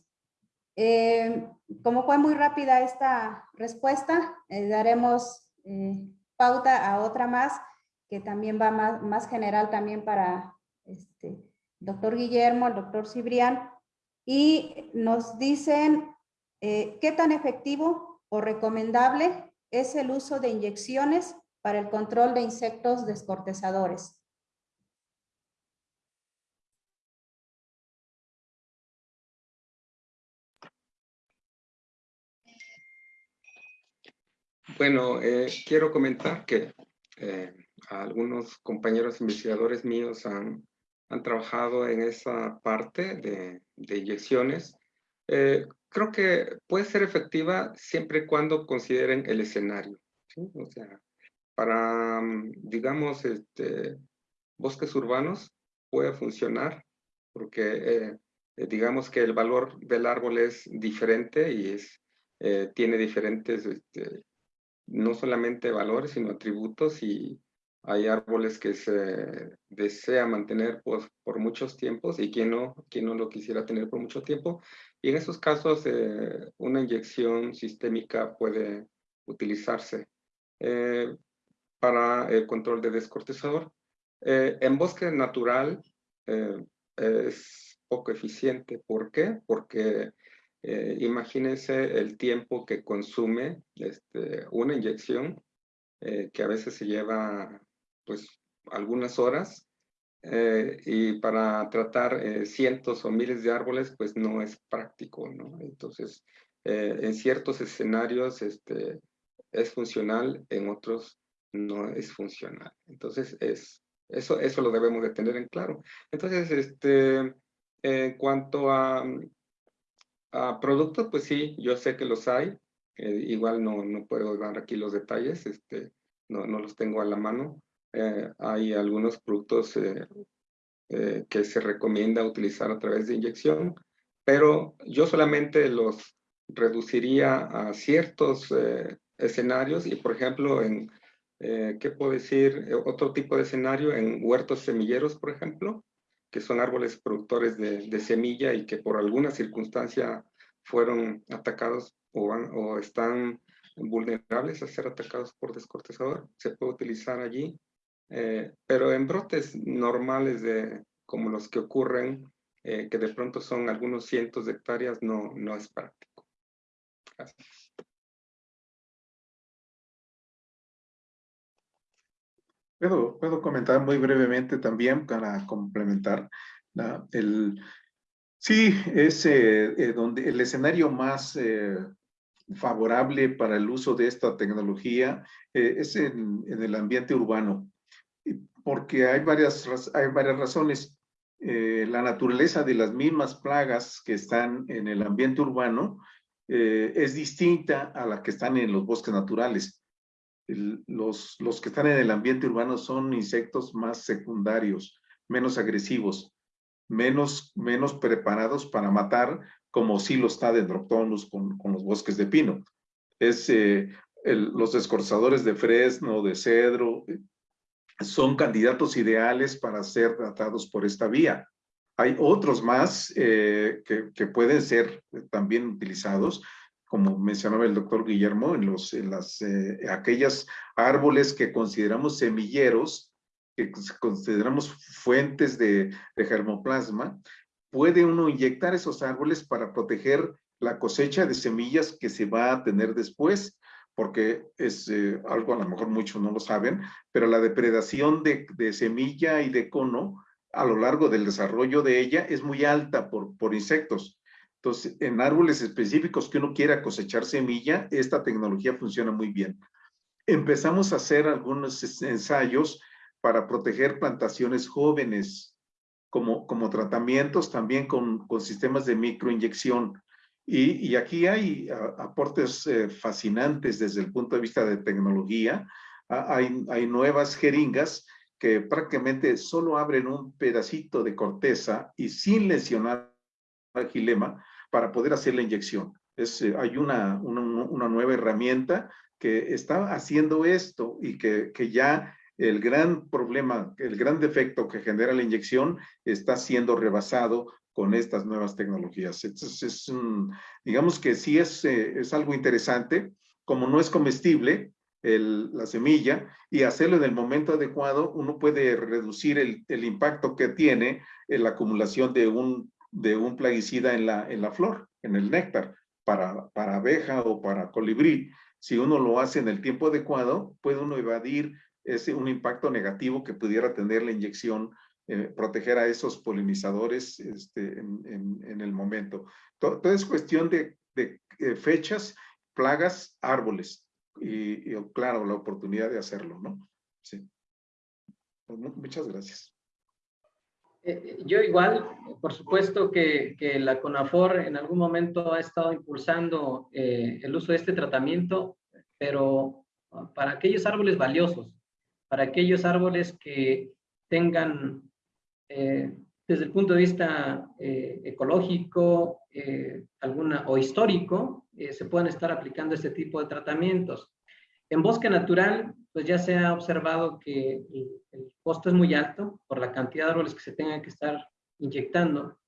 S1: Eh, como fue muy rápida esta respuesta, eh, daremos eh, pauta a otra más, que también va más, más general también para este, doctor Guillermo, el doctor Cibrián, y nos dicen eh, ¿Qué tan efectivo o recomendable es el uso de inyecciones para el control de insectos descortezadores?
S2: Bueno, eh, quiero comentar que eh, algunos compañeros investigadores míos han, trabajado en esa parte de, inyecciones creo que puede ser efectiva siempre y cuando consideren el escenario. O sea, para, mm, digamos, este, bosques urbanos puede funcionar porque eh, eh, digamos que el valor del árbol es diferente y es, eh, tiene diferentes, este, no solamente valores, sino atributos y hay árboles que se desea mantener pues, por muchos tiempos y quien no, quien no lo quisiera tener por mucho tiempo. Y en esos casos, eh, una inyección sistémica puede utilizarse eh, para el control de descortezador. Eh, en bosque natural es poco eficiente. ¿Por qué? Porque imagínense el tiempo que consume este, una inyección, que a veces se lleva pues algunas horas eh, y para tratar eh, cientos o miles de árboles pues no es práctico, ¿no? Entonces, eh, en ciertos escenarios este, es funcional, en otros no es funcional. Entonces, es, eso, eso lo debemos de tener en claro. Entonces, este, en cuanto a, a productos, pues sí, yo sé que los hay. igual no, no puedo dar aquí los detalles, este, no, no los tengo a la mano, eh, hay algunos productos eh, eh, que se recomienda utilizar a través de inyección, pero yo solamente los reduciría a ciertos escenarios y, por ejemplo, en, ¿qué puedo decir? Otro tipo de escenario en huertos semilleros, por ejemplo, que son árboles productores de, de semilla y que por alguna circunstancia fueron atacados o, o están vulnerables a ser atacados por descortezador, se puede utilizar allí eh, pero en brotes normales de, como los que ocurren, eh, que de pronto son algunos cientos de hectáreas, no, no es práctico. Gracias.
S4: Puedo, puedo comentar muy brevemente también para complementar. el, sí, es eh, donde el escenario más favorable para el uso de esta tecnología es en, en, el ambiente urbano porque hay varias, hay varias razones. Eh, la naturaleza de las mismas plagas que están en el ambiente urbano eh, es distinta a la que están en los bosques naturales. los, los que están en el ambiente urbano son insectos más secundarios, menos agresivos, menos, menos preparados para matar, como sí lo está Dendroctonus con, con los bosques de pino. Es eh, los escorzadores de fresno, de cedro, son candidatos ideales para ser tratados por esta vía. Hay otros más eh, que, pueden ser también utilizados, como mencionaba el doctor Guillermo, en, los, en las, eh, aquellas árboles que consideramos semilleros, que consideramos fuentes de, de germoplasma, puede uno inyectar esos árboles para proteger la cosecha de semillas que se va a tener después, porque es eh, algo a lo mejor muchos no lo saben, pero la depredación de, de, semilla y de cono a lo largo del desarrollo de ella es muy alta por, por insectos. Entonces, en árboles específicos que uno quiera cosechar semilla, esta tecnología funciona muy bien. Empezamos a hacer algunos ensayos para proteger plantaciones jóvenes, como, como tratamientos también con, con sistemas de microinyección. Y, y aquí hay aportes eh, fascinantes desde el punto de vista de tecnología. hay, hay nuevas jeringas que prácticamente solo abren un pedacito de corteza y sin lesionar al gilema para poder hacer la inyección. Es, eh, hay una, una, una, nueva herramienta que está haciendo esto y que, que ya el gran problema, el gran defecto que genera la inyección está siendo rebasado con estas nuevas tecnologías. Es, digamos que sí es, eh, es algo interesante, como no es comestible la semilla y hacerlo en el momento adecuado, uno puede reducir el, el impacto que tiene en la acumulación de un, de un plaguicida en la, en la flor, en el néctar, para, para abeja o para colibrí. Si uno lo hace en el tiempo adecuado, puede uno evadir ese, un impacto negativo que pudiera tener la inyección, eh, proteger a esos polinizadores este, en, el momento. Todo, es cuestión de, eh, fechas, plagas, árboles y, y, claro, la oportunidad de hacerlo, ¿no? Sí. Pues, muchas gracias.
S3: Eh, yo igual, por supuesto que, la CONAFOR en algún momento ha estado impulsando el uso de este tratamiento, pero para aquellos árboles valiosos, para aquellos árboles que tengan, eh, desde el punto de vista eh, ecológico eh, alguna, o histórico, eh, se puedan estar aplicando este tipo de tratamientos. En bosque natural, pues ya se ha observado que el, el costo es muy alto por la cantidad de árboles que se tengan que estar inyectando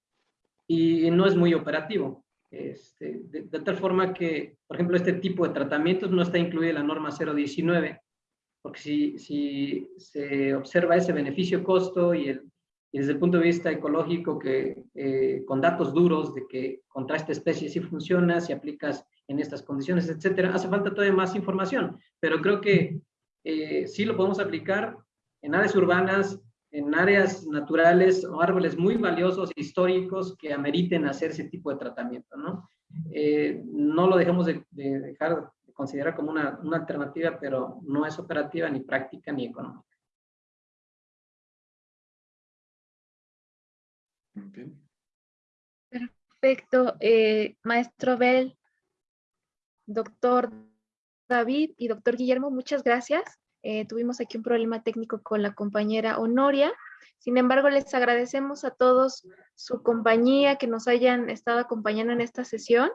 S3: y no es muy operativo. Este, de, de, tal forma que, por ejemplo, este tipo de tratamientos no está incluida la norma 019, porque si, si se observa ese beneficio-costo y, el, y desde el punto de vista ecológico, que eh, con datos duros de que contra esta especie sí funciona, si aplicas en estas condiciones, etcétera, hace falta todavía más información, pero creo que eh, sí lo podemos aplicar en áreas urbanas, en áreas naturales o árboles muy valiosos, históricos, que ameriten hacer ese tipo de tratamiento, ¿no? Eh, lo dejemos de, de dejar de considerar como una, una, alternativa, pero no es operativa, ni práctica, ni económica.
S5: Perfecto. Eh, maestro Bell, doctor David y doctor Guillermo, muchas gracias. Eh, tuvimos aquí un problema técnico con la compañera Honoria. Sin embargo, les agradecemos a todos su compañía, que nos hayan estado acompañando en esta sesión.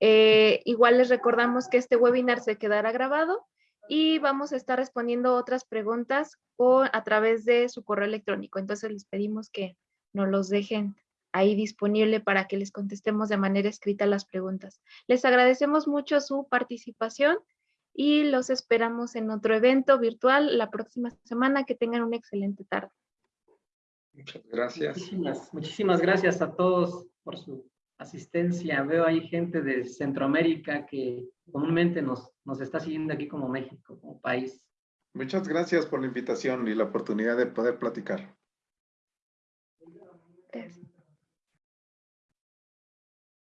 S5: Eh, igual les recordamos que este webinar se quedará grabado y vamos a estar respondiendo otras preguntas con, a través de su correo electrónico. Entonces les pedimos que nos los dejen ahí disponible para que les contestemos de manera escrita las preguntas. Les agradecemos mucho su participación y los esperamos en otro evento virtual la próxima semana. Que tengan una excelente tarde.
S2: Muchas gracias.
S3: Muchísimas, muchísimas gracias a todos por su asistencia. Veo ahí gente de Centroamérica que comúnmente nos, nos está siguiendo aquí como México, como país.
S4: Muchas gracias por la invitación y la oportunidad de poder platicar.